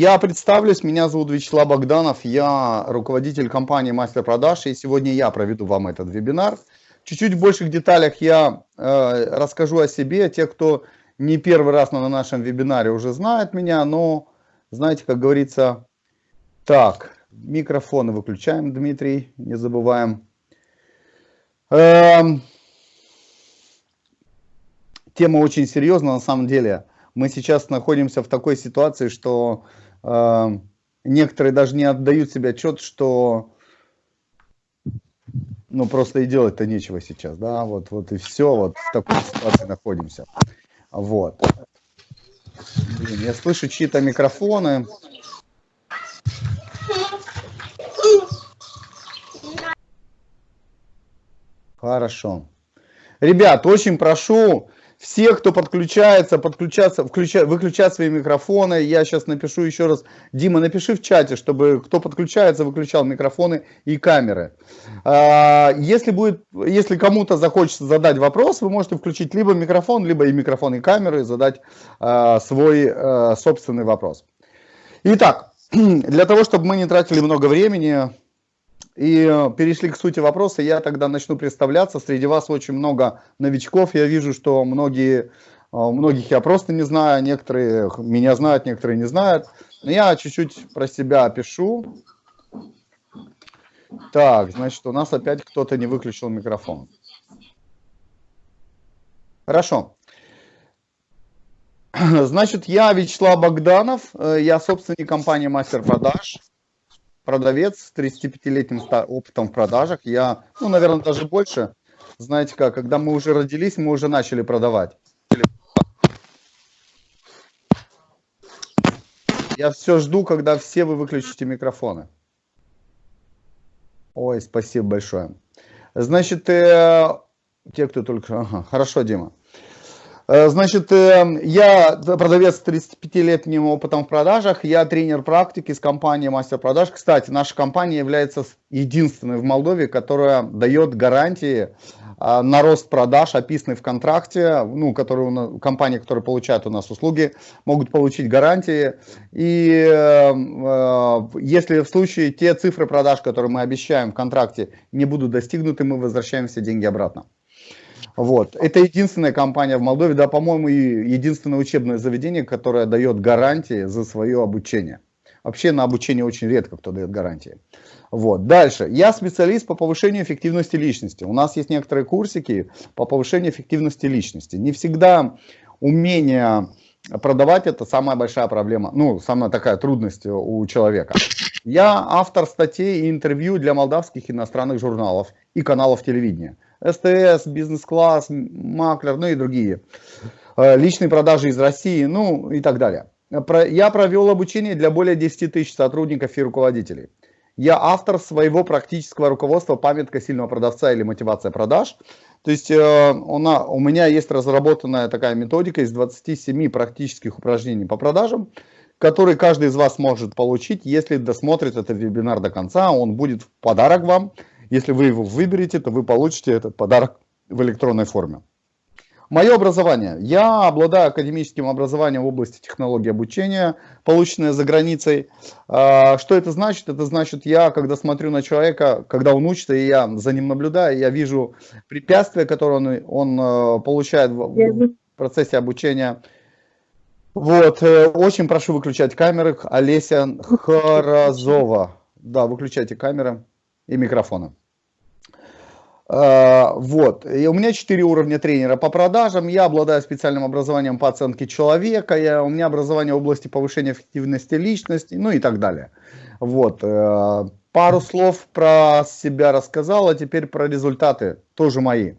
Я представлюсь, меня зовут Вячеслав Богданов, я руководитель компании Мастер Продаж, и сегодня я проведу вам этот вебинар. Чуть-чуть в больших деталях я э, расскажу о себе. Те, кто не первый раз на нашем вебинаре уже знает меня, но, знаете, как говорится, так, микрофоны выключаем, Дмитрий, не забываем. Эм, тема очень серьезная на самом деле. Мы сейчас находимся в такой ситуации, что некоторые даже не отдают себе отчет, что ну просто и делать-то нечего сейчас, да, вот, вот и все, вот в такой ситуации находимся. Вот. Блин, я слышу чьи-то микрофоны. Хорошо. Ребят, очень прошу все, кто подключается, подключаться, включать, выключать свои микрофоны. Я сейчас напишу еще раз. Дима, напиши в чате, чтобы кто подключается, выключал микрофоны и камеры. А, если, будет, если кому-то захочется задать вопрос, вы можете включить либо микрофон, либо и микрофон, и камеры, и задать а, свой а, собственный вопрос. Итак, для того, чтобы мы не тратили много времени, и э, перешли к сути вопроса, я тогда начну представляться. Среди вас очень много новичков. Я вижу, что многие, э, многих я просто не знаю, некоторые меня знают, некоторые не знают. Но я чуть-чуть про себя опишу. Так, значит, у нас опять кто-то не выключил микрофон. Хорошо. Значит, я Вячеслав Богданов, э, я собственник компании Мастер Продаж продавец с 35-летним опытом в продажах. Я, ну, наверное, даже больше. Знаете как, когда мы уже родились, мы уже начали продавать. Я все жду, когда все вы выключите микрофоны. Ой, спасибо большое. Значит, э, те, кто только... Ага, хорошо, Дима. Э, значит, э, я продавец с 35-летним опытом в продажах, я тренер практики с компании Мастер Продаж. Кстати, наша компания является единственной в Молдове, которая дает гарантии э, на рост продаж, описанные в контракте, ну, которые, компании, которые получают у нас услуги, могут получить гарантии. И если в случае те цифры продаж, которые мы обещаем в контракте, не будут достигнуты, мы возвращаем все деньги обратно. Вот. Это единственная компания в Молдове, да, по-моему, и единственное учебное заведение, которое дает гарантии за свое обучение. Вообще на обучение очень редко кто дает гарантии. Вот. Дальше. Я специалист по повышению эффективности личности. У нас есть некоторые курсики по повышению эффективности личности. Не всегда умение продавать это самая большая проблема, ну, самая такая трудность у человека. Я автор статей и интервью для молдавских иностранных журналов и каналов телевидения. СТС, бизнес-класс, маклер, ну и другие. Э, личные продажи из России, ну и так далее. Я провел обучение для более 10 тысяч сотрудников и руководителей. Я автор своего практического руководства «Памятка сильного продавца» или «Мотивация продаж». То есть э, у меня есть разработанная такая методика из 27 практических упражнений по продажам, которые каждый из вас может получить, если досмотрит этот вебинар до конца. Он будет в подарок вам. Если вы его выберете, то вы получите этот подарок в электронной форме. Мое образование. Я обладаю академическим образованием в области технологии обучения, полученное за границей. А, что это значит? Это значит, я, когда смотрю на человека, когда он учится, и я за ним наблюдаю, я вижу препятствия, которые он, он э, получает в процессе обучения. Вот, э, очень прошу выключать камеры. Олеся Харазова. Да, выключайте камеры и микрофоны. А, вот. И у меня 4 уровня тренера по продажам. Я обладаю специальным образованием по оценке человека. Я, у меня образование в области повышения эффективности личности, ну и так далее. Вот. Э, пару слов про себя рассказал, а теперь про результаты, тоже мои.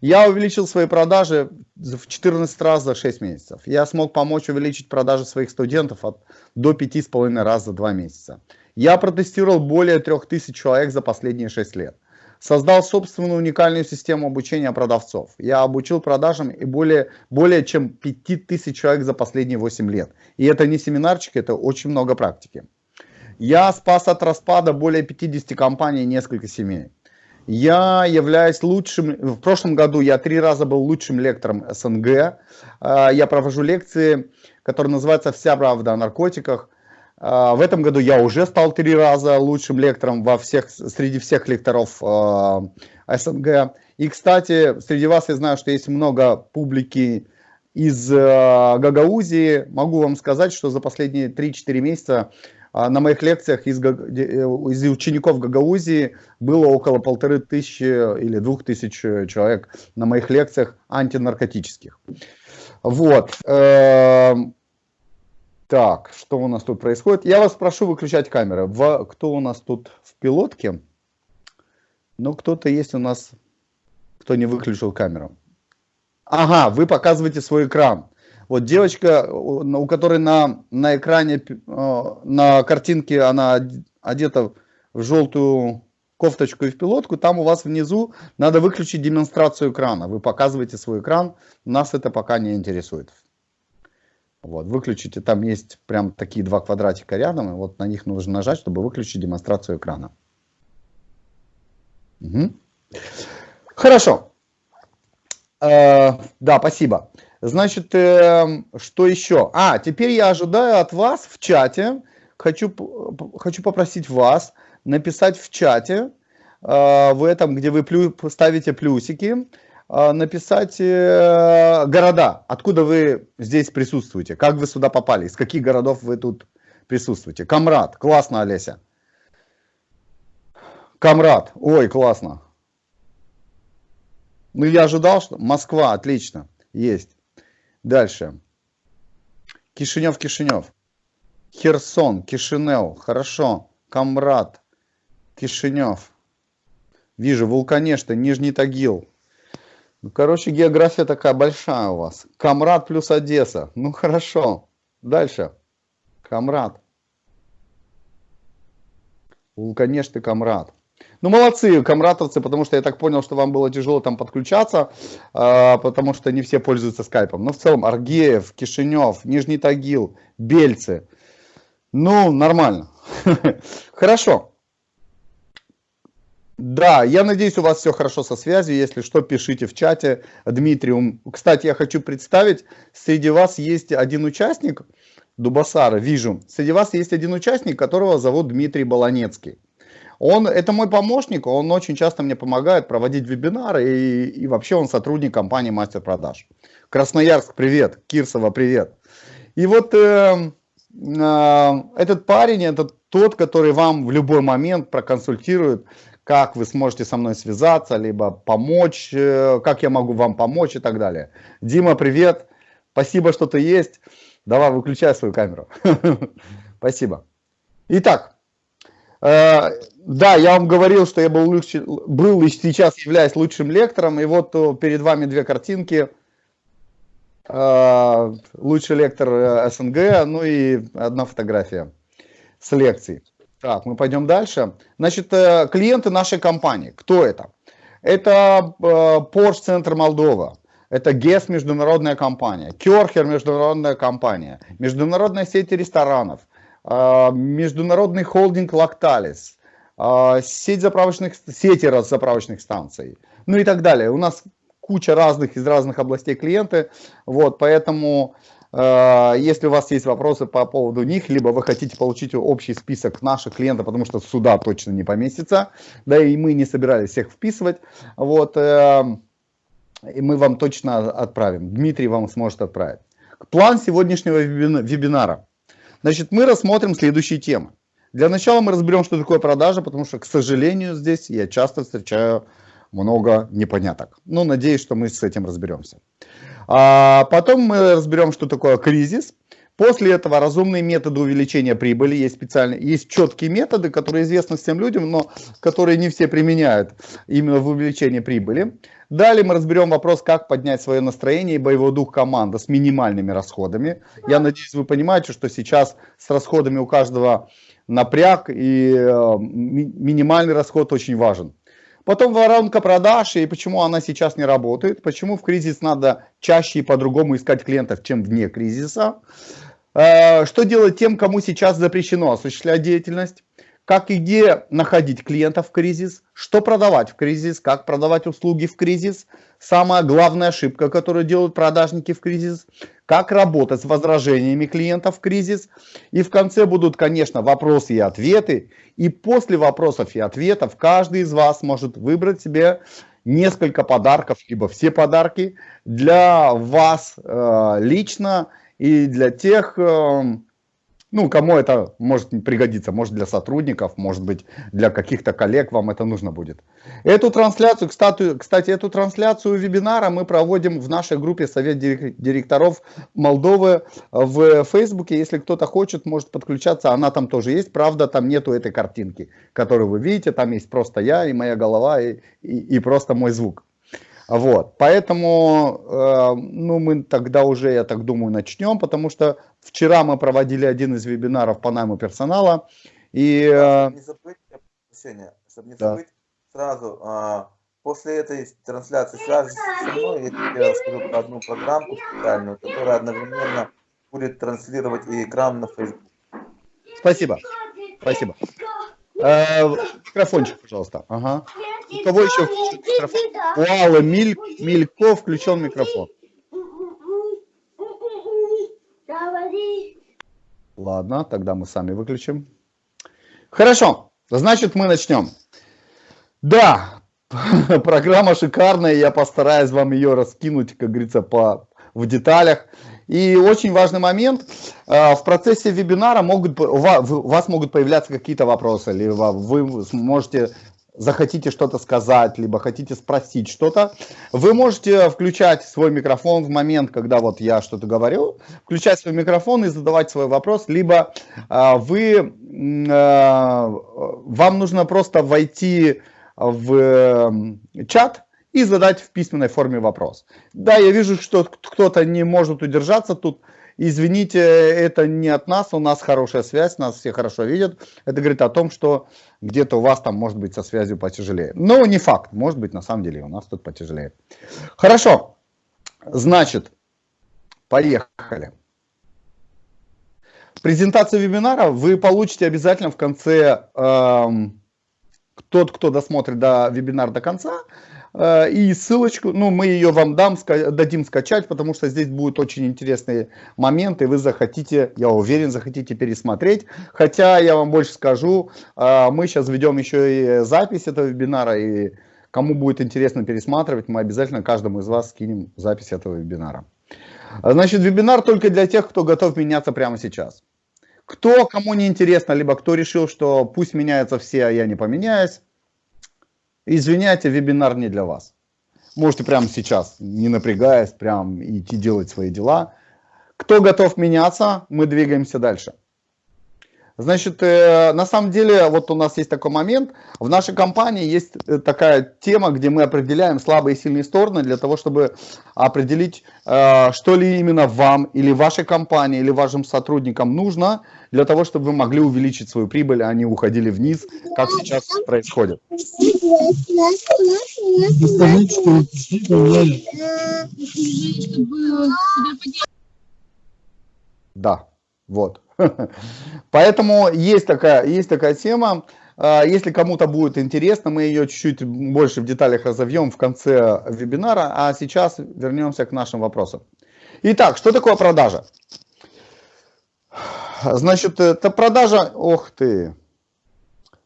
Я увеличил свои продажи в 14 раз за 6 месяцев. Я смог помочь увеличить продажи своих студентов от, до 5,5 раз за 2 месяца. Я протестировал более 3000 человек за последние 6 лет создал собственную уникальную систему обучения продавцов. Я обучил продажам и более, более чем 5000 человек за последние 8 лет. И это не семинарчик, это очень много практики. Я спас от распада более 50 компаний и несколько семей. Я являюсь лучшим, в прошлом году я три раза был лучшим лектором СНГ. А, я провожу лекции, которые называются «Вся правда о наркотиках». А, в этом году я уже стал три раза лучшим лектором во всех, среди всех лекторов а, СНГ. И, кстати, среди вас я знаю, что есть много публики из а, Гагаузии. Могу вам сказать, что за последние 3-4 месяца на моих лекциях из, из учеников Гагаузии было около полторы тысячи или двух тысяч человек на моих лекциях антинаркотических. Вот. Так, что у нас тут происходит? Я вас прошу выключать камеры. В, кто у нас тут в пилотке? Ну, кто-то есть у нас, кто не выключил камеру. Ага, вы показываете свой экран. Вот девочка, у которой на, на экране, э, на картинке она одета в желтую кофточку и в пилотку, там у вас внизу надо выключить демонстрацию экрана. Вы показываете свой экран, нас это пока не интересует. Вот, выключите, там есть прям такие два квадратика рядом, и вот на них нужно нажать, чтобы выключить демонстрацию экрана. Угу. Хорошо. Э, да, спасибо. Значит, э, что еще? А, теперь я ожидаю от вас в чате, хочу, хочу попросить вас написать в чате, э, в этом, где вы плю, ставите плюсики, написать э, города, откуда вы здесь присутствуете, как вы сюда попали, из каких городов вы тут присутствуете. Камрад, классно, Олеся. Камрад, ой, классно. Ну, я ожидал, что... Москва, отлично, есть. Дальше. Кишинев, Кишинев. Херсон, Кишинев, хорошо. Камрад, Кишинев. Вижу, Вулканешта, Нижний Тагил, ну, короче, география такая большая у вас. Камрад плюс Одесса. Ну, хорошо. Дальше. Камрад. Конечно, Камрад. Ну, молодцы, камратовцы, потому что я так понял, что вам было тяжело там подключаться, э, потому что не все пользуются скайпом. Но в целом Аргеев, Кишинев, Нижний Тагил, Бельцы. Ну, нормально. Хорошо. Да, я надеюсь, у вас все хорошо со связью. Если что, пишите в чате. Дмитрий, кстати, я хочу представить, среди вас есть один участник, Дубасара, вижу. Среди вас есть один участник, которого зовут Дмитрий Баланецкий. Он, это мой помощник, он очень часто мне помогает проводить вебинары, и, и вообще он сотрудник компании Мастер Продаж. Красноярск, привет, Кирсова, привет. И вот э, э, этот парень, это тот, который вам в любой момент проконсультирует, как вы сможете со мной связаться, либо помочь, э, как я могу вам помочь и так далее. Дима, привет, спасибо, что ты есть. Давай, выключай свою камеру. Спасибо. Итак, э, да, я вам говорил, что я был, лучше, был и сейчас являюсь лучшим лектором, и вот э, перед вами две картинки. Лучший лектор СНГ, ну и одна фотография с лекцией. Так, мы пойдем дальше. Значит, э, клиенты нашей компании. Кто это? Это э, Porsche Центр Молдова. Это ГЕС международная компания, Керхер международная компания, международная сеть ресторанов, э, международный холдинг Лакталис, сеть заправочных, сети заправочных станций, ну и так далее. У нас куча разных из разных областей клиенты, вот, поэтому если у вас есть вопросы по поводу них, либо вы хотите получить общий список наших клиентов, потому что сюда точно не поместится, да и мы не собирались всех вписывать, вот, э, и мы вам точно отправим. Дмитрий вам сможет отправить. План сегодняшнего вебинара. Значит, мы рассмотрим следующие темы. Для начала мы разберем, что такое продажа, потому что, к сожалению, здесь я часто встречаю много непоняток. Ну, надеюсь, что мы с этим разберемся. А потом мы разберем, что такое кризис. После этого разумные методы увеличения прибыли. Есть специальные, есть четкие методы, которые известны всем людям, но которые не все применяют именно в увеличении прибыли. Далее мы разберем вопрос, как поднять свое настроение и боевой дух команды с минимальными расходами. Я надеюсь, вы понимаете, что сейчас с расходами у каждого напряг, и э, минимальный расход очень важен. Потом воронка продаж и почему она сейчас не работает, почему в кризис надо чаще и по-другому искать клиентов, чем вне кризиса. Э, что делать тем, кому сейчас запрещено осуществлять деятельность, как и где находить клиентов в кризис, что продавать в кризис, как продавать услуги в кризис, самая главная ошибка, которую делают продажники в кризис, как работать с возражениями клиентов в кризис. И в конце будут, конечно, вопросы и ответы. И после вопросов и ответов каждый из вас может выбрать себе несколько подарков, либо все подарки для вас э, лично и для тех, э, ну, кому это может пригодиться, может для сотрудников, может быть для каких-то коллег вам это нужно будет. Эту трансляцию, кстати, кстати, эту трансляцию вебинара мы проводим в нашей группе Совет директоров Молдовы в Фейсбуке. Если кто-то хочет, может подключаться, она там тоже есть. Правда, там нету этой картинки, которую вы видите, там есть просто я и моя голова и, и, и просто мой звук. Вот, поэтому, э, ну, мы тогда уже, я так думаю, начнем, потому что вчера мы проводили один из вебинаров по найму персонала, и... Э, не забыть, Сеня, чтобы не да. забыть, сразу, э, после этой трансляции свяжись со мной, я тебе расскажу про одну программку специальную, которая одновременно будет транслировать и экран на Facebook. Спасибо, спасибо. Э, микрофончик, пожалуйста. Ага. У кого еще микрофон? У Аллы Миль, Милько включен микрофон. Ладно, тогда мы сами выключим. Хорошо, значит мы начнем. Да, программа шикарная, я постараюсь вам ее раскинуть, как говорится, по, в деталях. И очень важный момент, э, в процессе вебинара могут, у вас могут появляться какие-то вопросы, либо вы можете захотите что-то сказать, либо хотите спросить что-то, вы можете включать свой микрофон в момент, когда вот я что-то говорю, включать свой микрофон и задавать свой вопрос, либо э, вы, э, вам нужно просто войти в чат, и задать в письменной форме вопрос. Да, я вижу, что кто-то не может удержаться тут. Извините, это не от нас, у нас хорошая связь, нас все хорошо видят. Это говорит о том, что где-то у вас там может быть со связью потяжелее. Но не факт, может быть на самом деле у нас тут потяжелее. Хорошо, значит, поехали. Презентацию вебинара вы получите обязательно в конце, эм, тот, кто досмотрит до вебинар до конца, и ссылочку, ну, мы ее вам дам, дадим скачать, потому что здесь будут очень интересные моменты, вы захотите, я уверен, захотите пересмотреть. Хотя я вам больше скажу, э, мы сейчас ведем еще и запись этого вебинара, и кому будет интересно пересматривать, мы обязательно каждому из вас скинем запись этого вебинара. Значит, вебинар только для тех, кто готов меняться прямо сейчас. Кто, кому не интересно, либо кто решил, что пусть меняются все, а я не поменяюсь, Извиняйте, вебинар не для вас. Можете прямо сейчас, не напрягаясь, прям идти делать свои дела. Кто готов меняться, мы двигаемся дальше. Значит, э, на самом деле, вот у нас есть такой момент. В нашей компании есть э, такая тема, где мы определяем слабые и сильные стороны для того, чтобы определить, э, что ли именно вам или вашей компании или вашим сотрудникам нужно для того, чтобы вы могли увеличить свою прибыль, а не уходили вниз, как сейчас происходит. Да, вот. Поэтому есть такая, есть такая тема. А, если кому-то будет интересно, мы ее чуть-чуть больше в деталях разовьем в конце вебинара, а сейчас вернемся к нашим вопросам. Итак, что такое продажа? Значит, это продажа... Ох ты!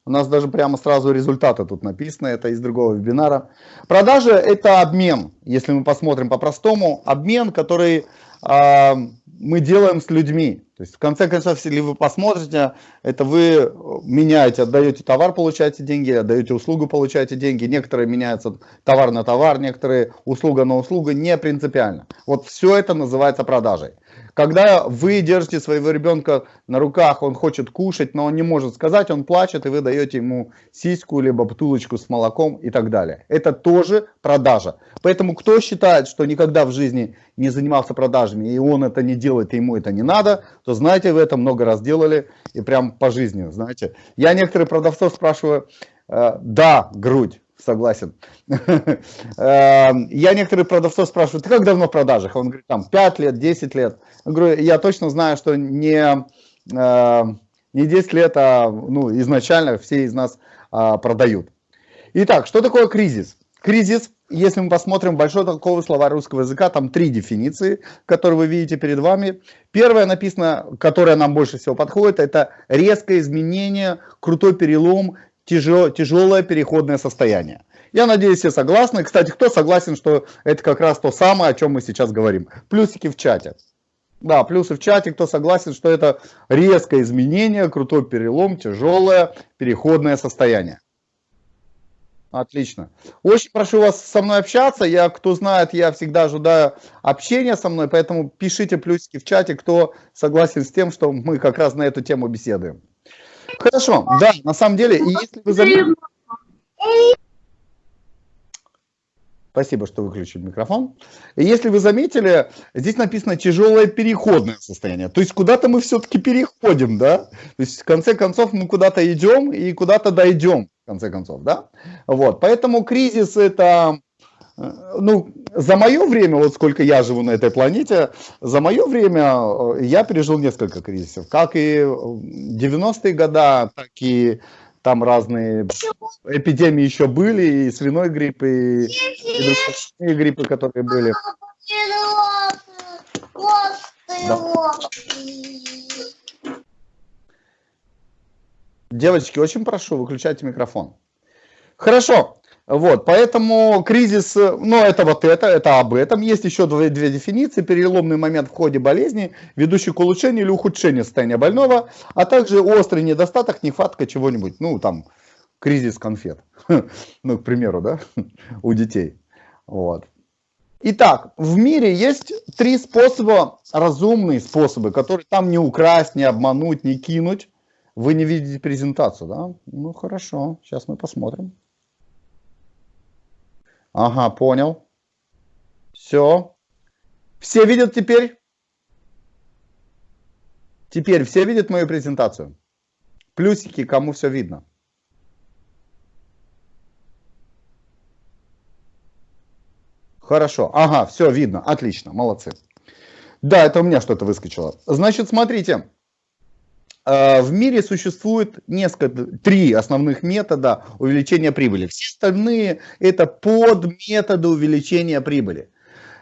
У нас даже прямо сразу результаты тут написаны, это из другого вебинара. Продажа – это обмен, если мы посмотрим по-простому. Обмен, который э, мы делаем с людьми. То есть, в конце концов, если вы посмотрите, это вы меняете, отдаете товар, получаете деньги, отдаете услугу, получаете деньги. Некоторые меняются товар на товар, некоторые услуга на услугу, не принципиально. Вот все это называется продажей. Когда вы держите своего ребенка на руках, он хочет кушать, но он не может сказать, он плачет, и вы даете ему сиську, либо бутылочку с молоком и так далее. Это тоже продажа. Поэтому кто считает, что никогда в жизни не занимался продажами, и он это не делает, и ему это не надо, то знаете, вы это много раз делали, и прям по жизни, знаете. Я некоторых продавцов спрашиваю, э, да, грудь, согласен. Эм, я некоторых продавцов спрашиваю, ты как давно в продажах? Он говорит, там, 5 лет, 10 лет. Я говорю, я точно знаю, что не, эм, не 10 лет, а ну, изначально все из нас а, продают. Итак, что такое кризис? Кризис, если мы посмотрим большой толковый словарь русского языка, там три дефиниции, которые вы видите перед вами. Первая написана, которая нам больше всего подходит, это резкое изменение, крутой перелом, тяжел, тяжелое переходное состояние. Я надеюсь, все согласны. Кстати, кто согласен, что это как раз то самое, о чем мы сейчас говорим? Плюсики в чате. Да, плюсы в чате, кто согласен, что это резкое изменение, крутой перелом, тяжелое переходное состояние. Отлично. Очень прошу вас со мной общаться. Я, кто знает, я всегда ожидаю общения со мной, поэтому пишите плюсики в чате, кто согласен с тем, что мы как раз на эту тему беседуем. Хорошо, да, на самом деле, если вы заметили... Спасибо, что выключили микрофон. И если вы заметили, здесь написано тяжелое переходное состояние. То есть куда-то мы все-таки переходим, да? То есть в конце концов мы куда-то идем и куда-то дойдем в конце концов, да? Вот, поэтому кризис это, ну, за мое время, вот сколько я живу на этой планете, за мое время э, я пережил несколько кризисов, как и 90-е годы, так и там разные эпидемии еще были, и свиной грипп, и, и другие гриппы, которые были. Да. Девочки, очень прошу, выключайте микрофон. Хорошо. Вот, поэтому кризис, ну, это вот это, это об этом. Есть еще две, две дефиниции. Переломный момент в ходе болезни, ведущий к улучшению или ухудшению состояния больного, а также острый недостаток, нехватка чего-нибудь, ну, там, кризис конфет, ну, к примеру, да, у детей. Вот. Итак, в мире есть три способа, разумные способы, которые там не украсть, не обмануть, не кинуть, вы не видите презентацию, да? Ну, хорошо, сейчас мы посмотрим. Ага, понял. Все. Все видят теперь? Теперь все видят мою презентацию? Плюсики, кому все видно? Хорошо. Ага, все видно. Отлично. Молодцы. Да, это у меня что-то выскочило. Значит, смотрите. Э, в мире существует несколько, три основных метода увеличения прибыли. Все остальные это подметоды увеличения прибыли.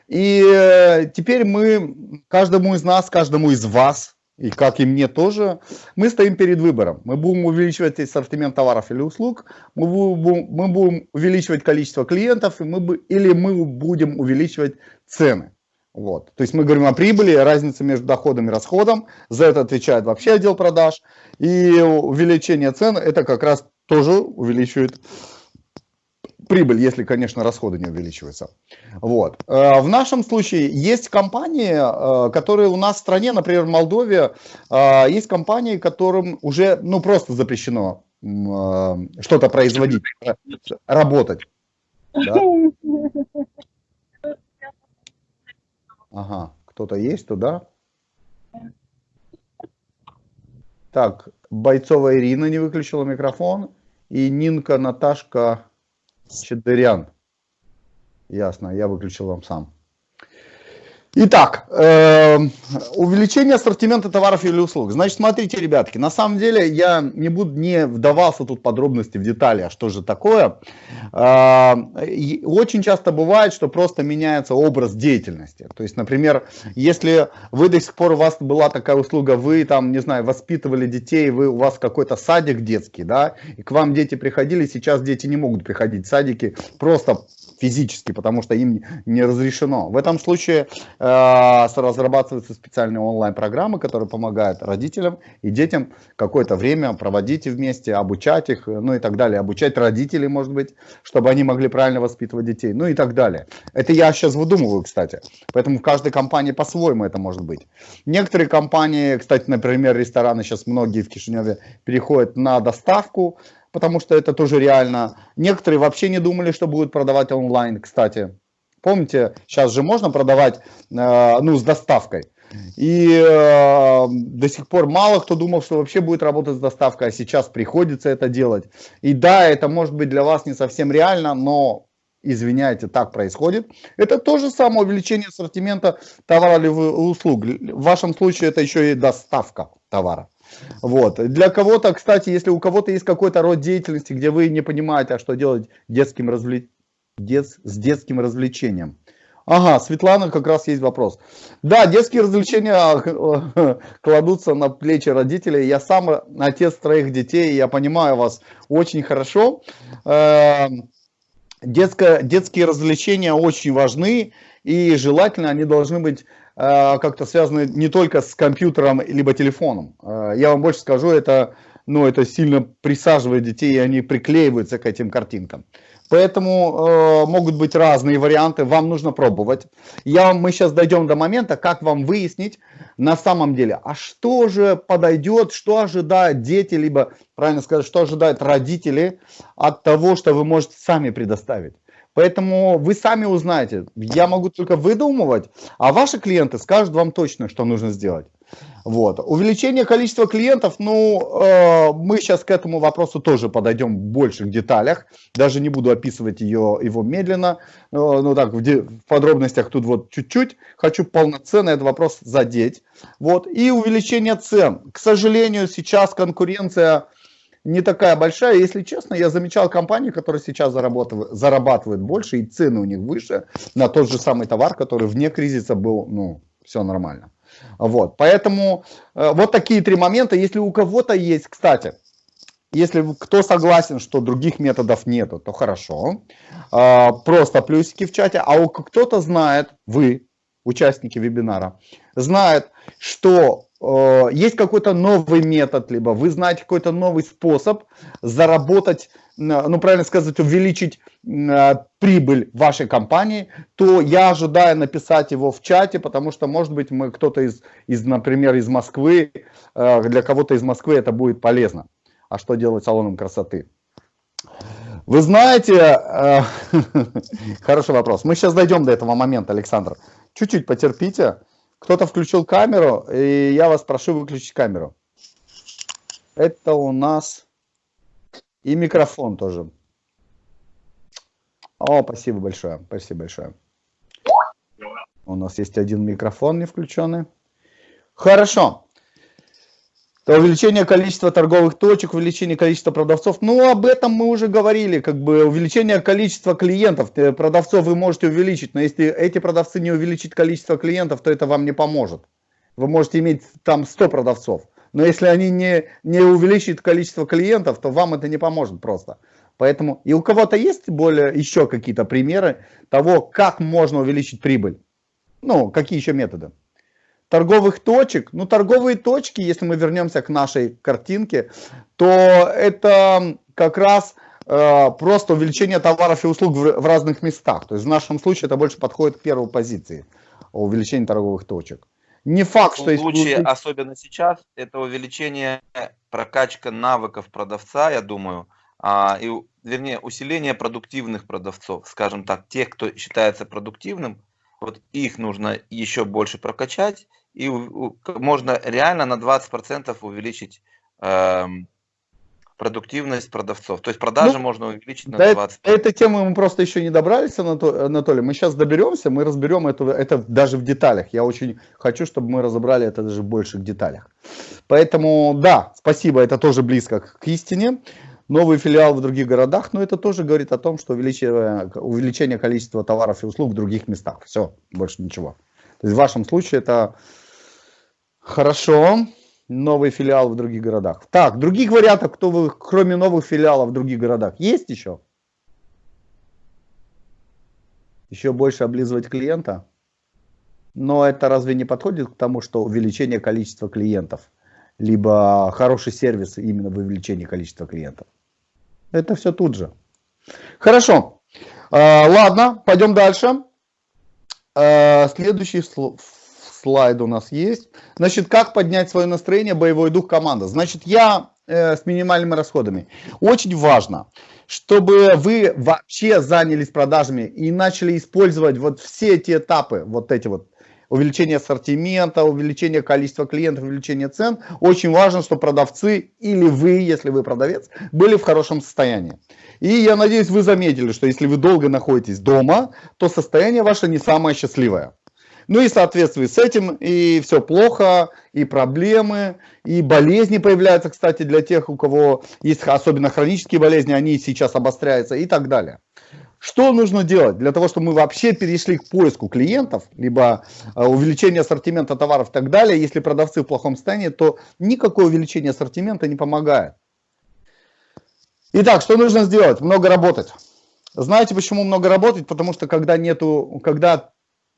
И э, теперь мы, каждому из нас, каждому из вас, и как и мне тоже, мы стоим перед выбором. Мы будем увеличивать ассортимент товаров или услуг, мы будем, мы будем увеличивать количество клиентов, и мы, или мы будем увеличивать цены. Вот. То есть мы говорим о прибыли, разнице между доходом и расходом. За это отвечает вообще отдел продаж. И увеличение цен это как раз тоже увеличивает прибыль, если, конечно, расходы не увеличиваются. Вот. Э, в нашем случае есть компании, э, которые у нас в стране, например, в Молдове, э, есть компании, которым уже ну, просто запрещено что-то производить, работать. Да? Ага, кто-то есть туда? Так, Бойцова Ирина не выключила микрофон. И Нинка Наташка Чедырян. Ясно, я выключил вам сам. Итак, э, увеличение ассортимента товаров или услуг. Значит, смотрите, ребятки, на самом деле я не буду не вдавался тут подробности в детали, а что же такое. Э, очень часто бывает, что просто меняется образ деятельности. То есть, например, если вы до сих пор у вас была такая услуга, вы там, не знаю, воспитывали детей, вы у вас какой-то садик детский, да, и к вам дети приходили, сейчас дети не могут приходить в садики просто физически, потому что им не разрешено. В этом случае э, разрабатываются специальные онлайн-программы, которые помогают родителям и детям какое-то время проводить вместе, обучать их, ну и так далее. Обучать родителей, может быть, чтобы они могли правильно воспитывать детей, ну и так далее. Это я сейчас выдумываю, кстати. Поэтому в каждой компании по-своему это может быть. Некоторые компании, кстати, например, рестораны сейчас многие в Кишиневе переходят на доставку, потому что это тоже реально. Некоторые вообще не думали, что будут продавать онлайн, кстати. Помните, сейчас же можно продавать э, ну, с доставкой. И э, до сих пор мало кто думал, что вообще будет работать с доставкой, а сейчас приходится это делать. И да, это может быть для вас не совсем реально, но, извиняйте, так происходит. Это то же самое увеличение ассортимента товара или услуг. В вашем случае это еще и доставка. товара. Вот. Для кого-то, кстати, если у кого-то есть какой-то род деятельности, где вы не понимаете, а что делать детским развле... Дет... с детским развлечением. Ага, Светлана, как раз есть вопрос. Да, детские развлечения э, кладутся на плечи родителей. Я сам отец троих детей, я понимаю вас очень хорошо. Эм, детское, детские развлечения очень важны, и желательно они должны быть как-то связаны не только с компьютером либо телефоном. Э, я вам больше скажу, это, ну, это сильно присаживает детей, и они приклеиваются к этим картинкам. Поэтому э, могут быть разные варианты, вам нужно пробовать. Я, мы сейчас дойдем до момента, как вам выяснить на самом деле, а что же подойдет, что ожидают дети, либо, правильно сказать, что ожидают родители от того, что вы можете сами предоставить. Поэтому вы сами узнаете. Я могу только выдумывать, а ваши клиенты скажут вам точно, что нужно сделать. Вот. Увеличение количества клиентов, ну, э, мы сейчас к этому вопросу тоже подойдем в больших деталях. Даже не буду описывать ее, его медленно. Э, ну так, в, в подробностях тут вот чуть-чуть. Хочу полноценно этот вопрос задеть. Вот. И увеличение цен. К сожалению, сейчас конкуренция не такая большая. Если честно, я замечал компании, которые сейчас зарабатывают, зарабатывают больше, и цены у них выше на тот же самый товар, который вне кризиса был, ну, все нормально. Вот, поэтому э, вот такие три момента. Если у кого-то есть, кстати, если кто согласен, что других методов нету, то хорошо. Э, просто плюсики в чате. А у кто-то знает, вы, участники вебинара, знает, что э, есть какой-то новый метод, либо вы знаете какой-то новый способ заработать ну правильно сказать, увеличить э, прибыль вашей компании, то я ожидаю написать его в чате, потому что, может быть, мы кто-то из, из, например, из Москвы, э, для кого-то из Москвы это будет полезно. А что делать салоном красоты? Вы знаете, э, хороший вопрос. Мы сейчас дойдем до этого момента, Александр. Чуть-чуть потерпите. Кто-то включил камеру, и я вас прошу выключить камеру. Это у нас... И микрофон тоже. О, спасибо большое. Спасибо большое. У нас есть один микрофон не включенный. Хорошо. Увеличение количества торговых точек, увеличение количества продавцов. Ну, об этом мы уже говорили. Как бы увеличение количества клиентов. Э, продавцов вы можете увеличить. Но если эти продавцы не увеличат количество клиентов, то это вам не поможет. Вы можете иметь там 100 продавцов. Но если они не, не увеличат количество клиентов, то вам это не поможет просто. Поэтому и у кого-то есть более еще какие-то примеры того, как можно увеличить прибыль? Ну, какие еще методы? Торговых точек. Ну, торговые точки, если мы вернемся к нашей картинке, то это как раз э, просто увеличение товаров и услуг в, в разных местах. То есть в нашем случае это больше подходит к первой позиции увеличение торговых точек. Не факт, что... В случае, есть... особенно сейчас, это увеличение, прокачка навыков продавца, я думаю, а, и, вернее, усиление продуктивных продавцов, скажем так, тех, кто считается продуктивным, вот их нужно еще больше прокачать, и можно реально на 20% увеличить эм, продуктивность продавцов. То есть продажи ну, можно увеличить на 20%. Этой темы мы просто еще не добрались, Анатолий. Мы сейчас доберемся, мы разберем это, это даже в деталях. Я очень хочу, чтобы мы разобрали это даже в деталях. Поэтому, да, спасибо, это тоже близко к истине. Новый филиал в других городах, но это тоже говорит о том, что увеличение, увеличение количества товаров и услуг в других местах. Все, больше ничего. То есть в вашем случае это хорошо новый филиал в других городах. Так, других вариантов, кто вы, кроме новых филиалов в других городах, есть еще? Еще больше облизывать клиента? Но это разве не подходит к тому, что увеличение количества клиентов, либо хороший сервис именно в увеличении количества клиентов? Это все тут же. Хорошо. А, ладно, пойдем дальше. А, следующий слайд у нас есть. Значит, как поднять свое настроение, боевой дух команда. Значит, я э, с минимальными расходами. Очень важно, чтобы вы вообще занялись продажами и начали использовать вот все эти этапы, вот эти вот увеличение ассортимента, увеличение количества клиентов, увеличение цен. Очень важно, что продавцы или вы, если вы продавец, были в хорошем состоянии. И я надеюсь, вы заметили, что если вы долго находитесь дома, то состояние ваше не самое счастливое. Ну и в с этим и все плохо, и проблемы, и болезни появляются, кстати, для тех, у кого есть особенно хронические болезни, они сейчас обостряются и так далее. Что нужно делать для того, чтобы мы вообще перешли к поиску клиентов, либо э, увеличение ассортимента товаров и так далее. Если продавцы в плохом состоянии, то никакое увеличение ассортимента не помогает. Итак, что нужно сделать? Много работать. Знаете, почему много работать? Потому что когда нету, когда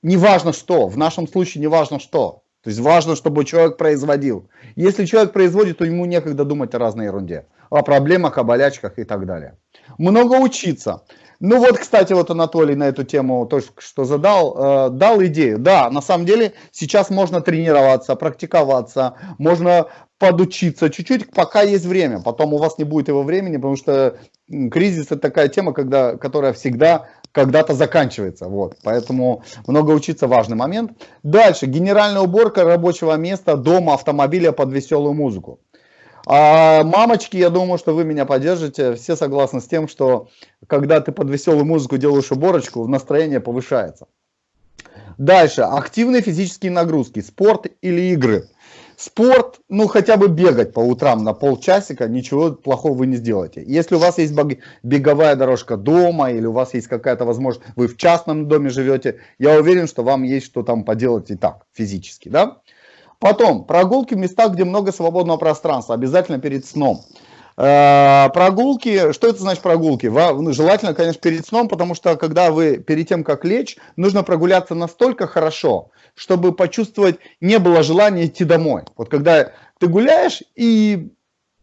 не важно что, в нашем случае не важно что. То есть важно, чтобы человек производил. Если человек производит, то ему некогда думать о разной ерунде. О проблемах, о болячках и так далее. Много учиться. Ну вот, кстати, вот Анатолий на эту тему только что задал, э, дал идею. Да, на самом деле сейчас можно тренироваться, практиковаться, можно подучиться чуть-чуть, пока есть время. Потом у вас не будет его времени, потому что кризис это такая тема, когда, которая всегда когда-то заканчивается. Вот. Поэтому много учиться важный момент. Дальше. Генеральная уборка рабочего места, дома, автомобиля под веселую музыку. А мамочки, я думаю, что вы меня поддержите. Все согласны с тем, что когда ты под веселую музыку делаешь уборочку, настроение повышается. Дальше. Активные физические нагрузки. Спорт или игры. Спорт, ну хотя бы бегать по утрам на полчасика, ничего плохого вы не сделаете. Если у вас есть беговая дорожка дома или у вас есть какая-то возможность, вы в частном доме живете, я уверен, что вам есть что там поделать и так физически. Да? Потом, прогулки в местах, где много свободного пространства, обязательно перед сном. Э, прогулки, что это значит прогулки? Ну, желательно, конечно, перед сном, потому что когда вы перед тем, как лечь, нужно прогуляться настолько хорошо, чтобы почувствовать, не было желания идти домой. Вот когда ты гуляешь и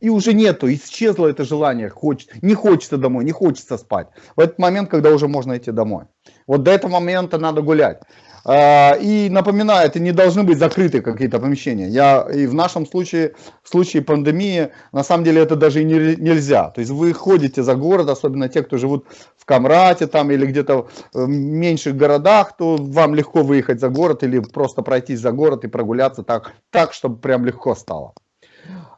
и уже нету, исчезло это желание, хочет, не хочется домой, не хочется спать. В этот момент, когда уже можно идти домой. Вот до этого момента надо гулять. А, и напоминаю, это не должны быть закрытые какие-то помещения. Я, и в нашем случае, в случае пандемии, на самом деле это даже и не, нельзя. То есть вы ходите за город, особенно те, кто живут в Камрате там или где-то в меньших городах, то вам легко выехать за город или просто пройтись за город и прогуляться так, так чтобы прям легко стало.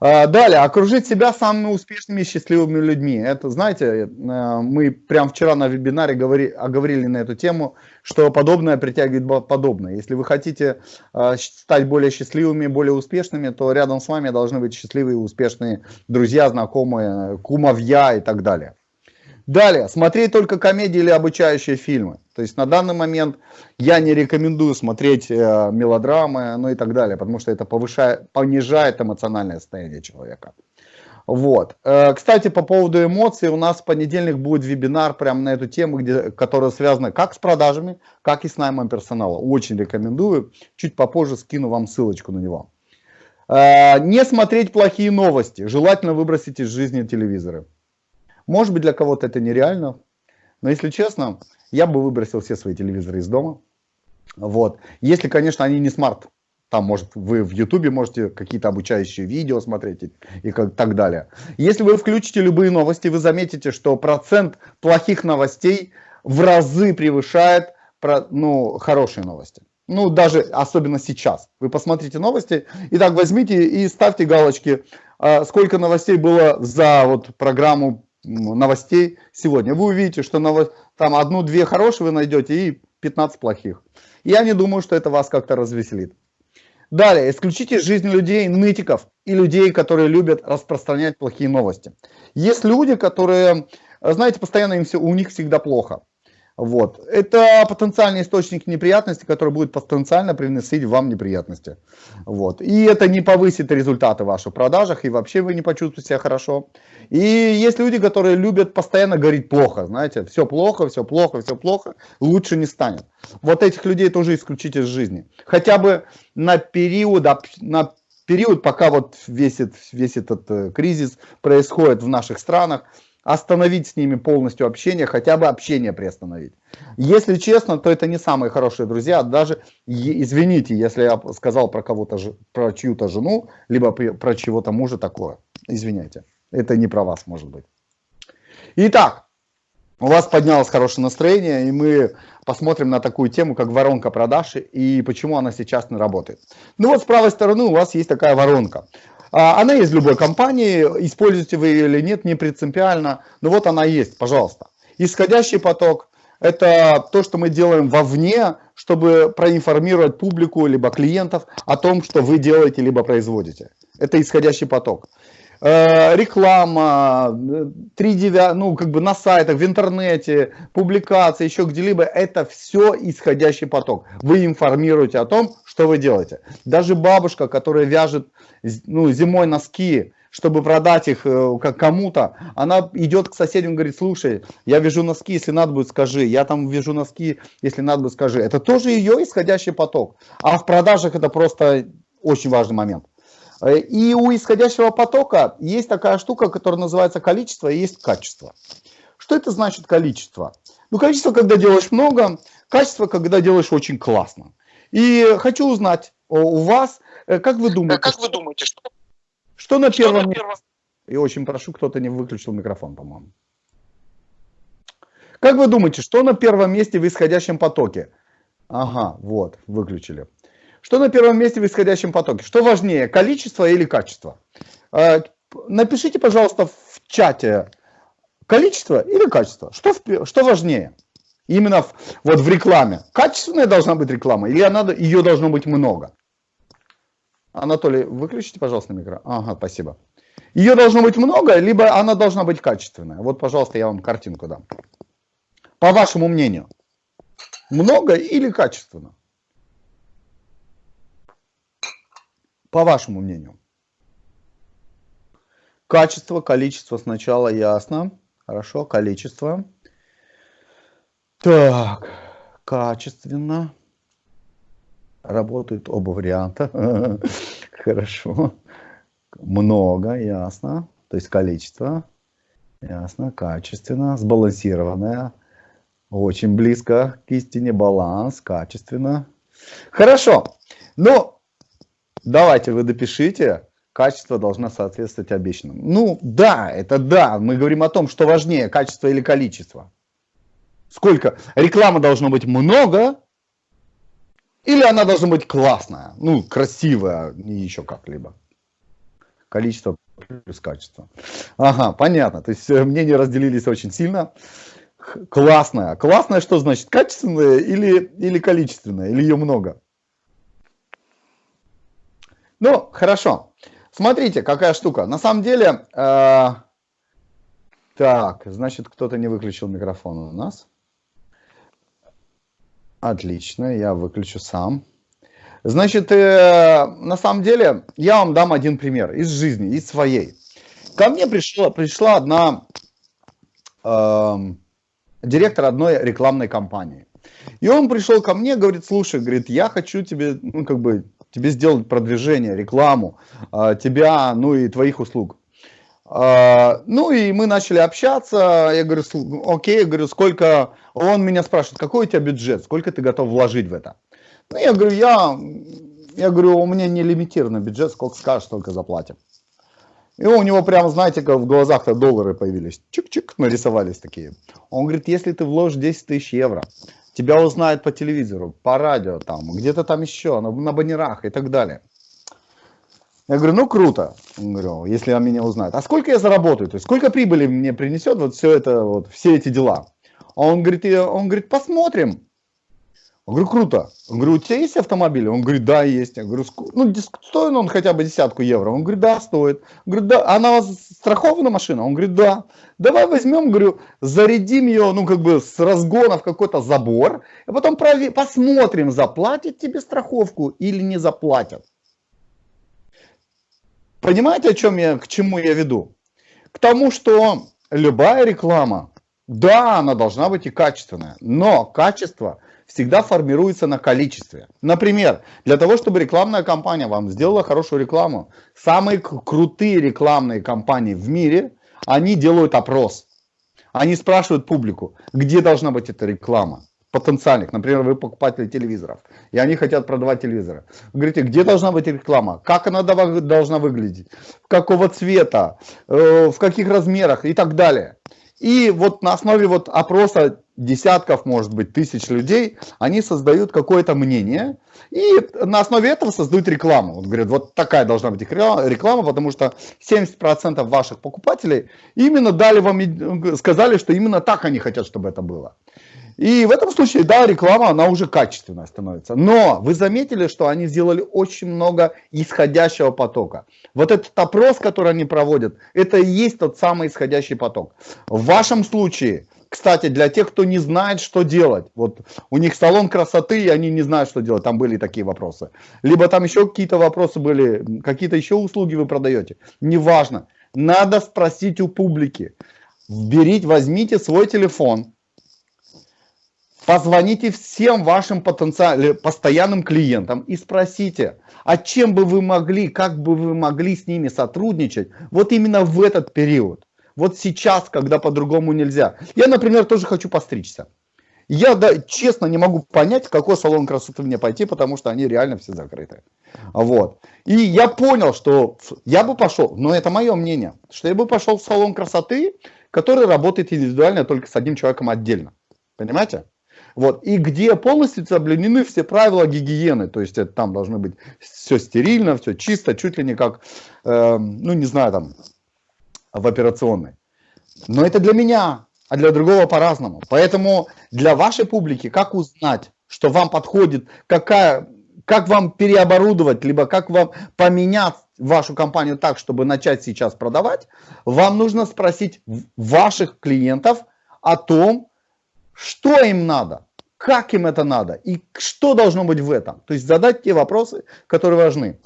А, далее, окружить себя самыми успешными и счастливыми людьми. Это, знаете, э, мы прям вчера на вебинаре говори, оговорили на эту тему, что подобное притягивает подобное. Если вы хотите э, стать более счастливыми, более успешными, то рядом с вами должны быть счастливые и успешные друзья, знакомые, кумовья и так далее. Далее, смотреть только комедии или обучающие фильмы. То есть на данный момент я не рекомендую смотреть э, мелодрамы, ну и так далее, потому что это повышает, понижает эмоциональное состояние человека. Вот. Э, кстати, по поводу эмоций, у нас в понедельник будет вебинар прямо на эту тему, где, которая связана как с продажами, как и с наймом персонала. Очень рекомендую. Чуть попозже скину вам ссылочку на него. Э, не смотреть плохие новости. Желательно выбросить из жизни телевизоры. Может быть, для кого-то это нереально, но если честно, я бы выбросил все свои телевизоры из дома. Вот. Если, конечно, они не смарт. Там, может, вы в Ютубе можете какие-то обучающие видео смотреть и, как, так далее. Если вы включите любые новости, вы заметите, что процент плохих новостей в разы превышает ну, хорошие новости. Ну, даже особенно сейчас. Вы посмотрите новости, и так возьмите и ставьте галочки, а, сколько новостей было за вот программу новостей сегодня. Вы увидите, что там одну-две хорошие вы найдете и 15 плохих. Я не думаю, что это вас как-то развеселит. Далее, исключите из жизни людей нытиков и людей, которые любят распространять плохие новости. Есть люди, которые, знаете, постоянно им все, у них всегда плохо. Вот. Это потенциальный источник неприятностей, который будет потенциально приносить вам неприятности. Вот. И это не повысит результаты ваших продажах, и вообще вы не почувствуете себя хорошо. И есть люди, которые любят постоянно говорить плохо, знаете, все плохо, все плохо, все плохо, лучше не станет. Вот этих людей тоже исключить из жизни. Хотя бы на период, на период, пока вот весь, этот, весь этот э, кризис происходит в наших странах, остановить с ними полностью общение, хотя бы общение приостановить. Если честно, то это не самые хорошие друзья, даже, извините, если я сказал про кого-то, про чью-то жену, либо про чего-то мужа такое, извиняйте, это не про вас может быть. Итак, у вас поднялось хорошее настроение, и мы посмотрим на такую тему, как воронка продаж и почему она сейчас не работает. Ну вот с правой стороны у вас есть такая воронка. А, она есть в любой компании, используете вы ее или нет, не принципиально, но вот она есть, пожалуйста. Исходящий поток – это то, что мы делаем вовне, чтобы проинформировать публику, либо клиентов о том, что вы делаете, либо производите. Это исходящий поток. Э, реклама, 3 9, ну, как бы на сайтах, в интернете, публикации, еще где-либо, это все исходящий поток. Вы информируете о том, что вы делаете. Даже бабушка, которая вяжет ну, зимой носки, чтобы продать их э, кому-то, она идет к соседям и говорит, слушай, я вяжу носки, если надо будет, скажи. Я там вяжу носки, если надо будет, скажи. Это тоже ее исходящий поток. А в продажах это просто очень важный момент. Э, и у исходящего потока есть такая штука, которая называется количество и есть качество. Что это значит количество? Ну, количество, когда делаешь много, качество, когда делаешь очень классно. И хочу узнать у вас, э, как вы думаете, как вы думаете что что на первом... месте? И очень прошу, кто-то не выключил микрофон, по-моему. Как вы думаете, что на первом месте в исходящем потоке? Ага, вот, выключили. Что на первом месте в исходящем потоке? Что важнее, количество или качество? А, напишите, пожалуйста, в чате, количество или качество? Что, что важнее? Именно в, вот в рекламе. Качественная должна быть реклама или она, ее должно быть много? Анатолий, выключите, пожалуйста, микро. Ага, спасибо. Ее должно быть много, либо она должна быть качественная. Вот, пожалуйста, я вам картинку дам. По вашему мнению, много или качественно? По вашему мнению. Качество, количество сначала ясно. Хорошо, количество. Так, качественно. Работают оба варианта. Хорошо. Много, ясно. То есть количество. Ясно, качественно, сбалансированное. Очень близко к истине, баланс, качественно. Хорошо. Ну, давайте вы допишите. Качество должно соответствовать обещанному. Ну, да, это да. Мы говорим о том, что важнее, качество или количество. Сколько? Рекламы должно быть много, или она должна быть классная, ну, красивая, и еще как-либо. Количество плюс качество. Ага, понятно. То есть э, мнения разделились очень сильно. Классная. Классная что значит? Качественная или, или количественная? Или ее много? Ну, хорошо. Смотрите, какая штука. На самом деле, э, так, значит, кто-то не выключил микрофон у нас. Отлично, я выключу сам. Значит, э, на самом деле, я вам дам один пример из жизни, из своей. Ко мне пришла, пришла одна э, директор одной рекламной компании. И он пришел ко мне, говорит, слушай, говорит, я хочу тебе, ну, как бы, тебе сделать продвижение, рекламу, э, тебя, ну, и твоих услуг. А, ну и мы начали общаться, я говорю, окей, я говорю, сколько, он меня спрашивает, какой у тебя бюджет, сколько ты готов вложить в это? Ну я говорю, я, я говорю, у меня не лимитированный бюджет, сколько скажешь, столько заплатим. И у него прямо, знаете, как в глазах-то доллары появились, чик-чик, нарисовались такие. Он говорит, если ты вложишь 10 тысяч евро, тебя узнают по телевизору, по радио, там, где-то там еще, на, на баннерах и так далее. Я говорю, ну круто, говорю, если он меня узнает. А сколько я заработаю? То есть сколько прибыли мне принесет вот все это, вот все эти дела? А он говорит, он говорит, посмотрим. Я говорю, круто. Он говорю, у тебя есть автомобиль? Он говорит, да, есть. Я говорю, ну, стоит он хотя бы десятку евро? Он говорит, да, стоит. Я говорю, да, она у вас страхована машина? Он говорит, да. Давай возьмем, говорю, зарядим ее, ну, как бы с разгона в какой-то забор, и потом посмотрим, заплатит тебе страховку или не заплатят. Понимаете, о чем я, к чему я веду? К тому, что любая реклама, да, она должна быть и качественная, но качество всегда формируется на количестве. Например, для того, чтобы рекламная компания вам сделала хорошую рекламу, самые крутые рекламные компании в мире, они делают опрос. Они спрашивают публику, где должна быть эта реклама потенциальных, например, вы покупатели телевизоров, и они хотят продавать телевизоры. Вы говорите, где должна быть реклама, как она должна выглядеть, какого цвета, э, в каких размерах и так далее. И вот на основе вот опроса десятков, может быть, тысяч людей, они создают какое-то мнение, и на основе этого создают рекламу. Вот говорят, вот такая должна быть реклама, потому что 70% ваших покупателей именно дали вам, сказали, что именно так они хотят, чтобы это было. И в этом случае, да, реклама, она уже качественная становится. Но вы заметили, что они сделали очень много исходящего потока. Вот этот опрос, который они проводят, это и есть тот самый исходящий поток. В вашем случае, кстати, для тех, кто не знает, что делать, вот у них салон красоты, и они не знают, что делать, там были такие вопросы. Либо там еще какие-то вопросы были, какие-то еще услуги вы продаете, неважно. Надо спросить у публики. Берите, возьмите свой телефон, Позвоните всем вашим потенциальным, постоянным клиентам и спросите, а чем бы вы могли, как бы вы могли с ними сотрудничать вот именно в этот период. Вот сейчас, когда по-другому нельзя. Я, например, тоже хочу постричься. Я да, честно не могу понять, в какой салон красоты мне пойти, потому что они реально все закрыты. Вот. И я понял, что я бы пошел, но это мое мнение, что я бы пошел в салон красоты, который работает индивидуально только с одним человеком отдельно. Понимаете? Вот. И где полностью соблюдены все правила гигиены. То есть это там должно быть все стерильно, все чисто, чуть ли не как, э, ну не знаю, там в операционной. Но это для меня, а для другого по-разному. Поэтому для вашей публики, как узнать, что вам подходит, какая, как вам переоборудовать, либо как вам поменять вашу компанию так, чтобы начать сейчас продавать, вам нужно спросить ваших клиентов о том, что им надо, как им это надо и что должно быть в этом. То есть задать те вопросы, которые важны.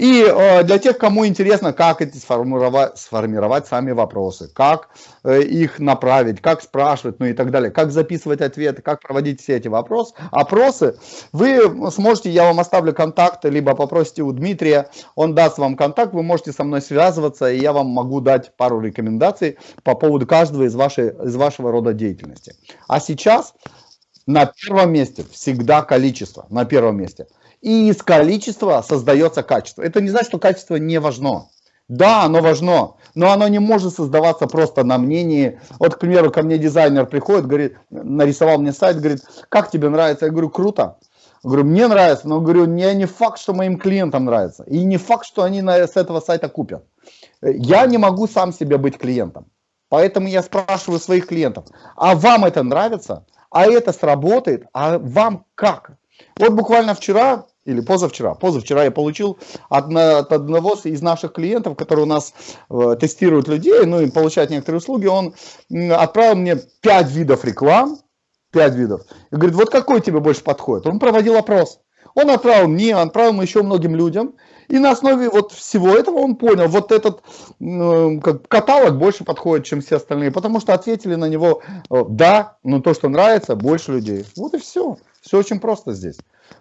И э, для тех, кому интересно, как эти сформировать, сформировать сами вопросы, как э, их направить, как спрашивать, ну и так далее, как записывать ответы, как проводить все эти вопросы, опросы, вы сможете, я вам оставлю контакты, либо попросите у Дмитрия, он даст вам контакт, вы можете со мной связываться, и я вам могу дать пару рекомендаций по поводу каждого из, вашей, из вашего рода деятельности. А сейчас на первом месте всегда количество, на первом месте – и из количества создается качество. Это не значит, что качество не важно. Да, оно важно, но оно не может создаваться просто на мнении. Вот, к примеру, ко мне дизайнер приходит, говорит, нарисовал мне сайт, говорит, как тебе нравится? Я говорю, круто. Говорю, мне нравится, но говорю, не, не факт, что моим клиентам нравится. И не факт, что они на, с этого сайта купят. Я не могу сам себе быть клиентом. Поэтому я спрашиваю своих клиентов, а вам это нравится? А это сработает? А вам как? Вот буквально вчера или позавчера, позавчера я получил от, от одного из наших клиентов, который у нас э, тестирует людей, ну и получает некоторые услуги, он отправил мне 5 видов реклам, 5 видов, и говорит, вот какой тебе больше подходит? Он проводил опрос. Он отправил мне, отправил еще многим людям, и на основе вот всего этого он понял, вот этот э, каталог больше подходит, чем все остальные, потому что ответили на него, э, да, но то, что нравится, больше людей. Вот и все. Все очень просто здесь.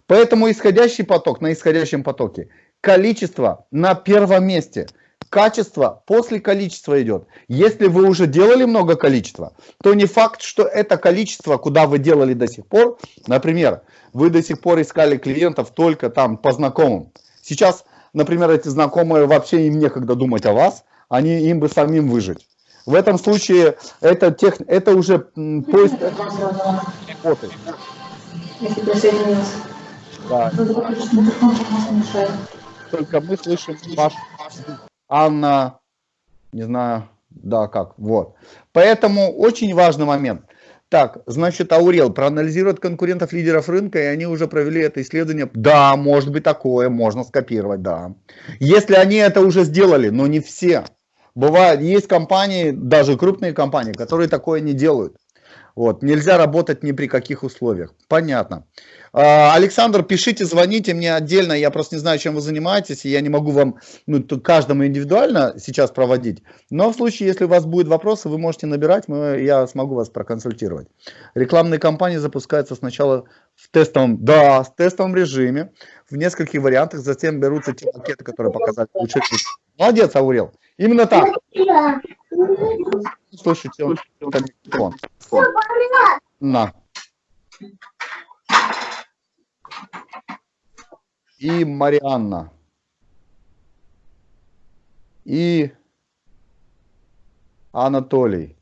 Поэтому исходящий поток на исходящем потоке. Количество на первом месте. Качество после количества идет. Если вы уже делали много количества, то не факт, что это количество, куда вы делали до сих пор, например, вы до сих пор искали клиентов только там по знакомым. Сейчас, например, эти знакомые вообще им некогда думать о вас, они им бы самим выжить. В этом случае это, тех, это уже поиск работы. Если присоединился. Да. Только мы слышим ваш Анна, не знаю, да, как, вот. Поэтому очень важный момент. Так, значит, Аурел проанализирует конкурентов лидеров рынка, и они уже провели это исследование. Да, может быть такое, можно скопировать, да. Если они это уже сделали, но не все. Бывает, есть компании, даже крупные компании, которые такое не делают. Вот, нельзя работать ни при каких условиях. Понятно. А, Александр, пишите, звоните мне отдельно, я просто не знаю, чем вы занимаетесь, и я не могу вам ну, каждому индивидуально сейчас проводить. Но в случае, если у вас будут вопросы, вы можете набирать, мы, я смогу вас проконсультировать. Рекламные кампании запускаются сначала в тестовом, да, в тестовом режиме, в нескольких вариантах, затем берутся те пакеты, которые показали лучше. Молодец, Аурел. Именно так. Слушайте, он, он, На и Марианна. И Анатолий.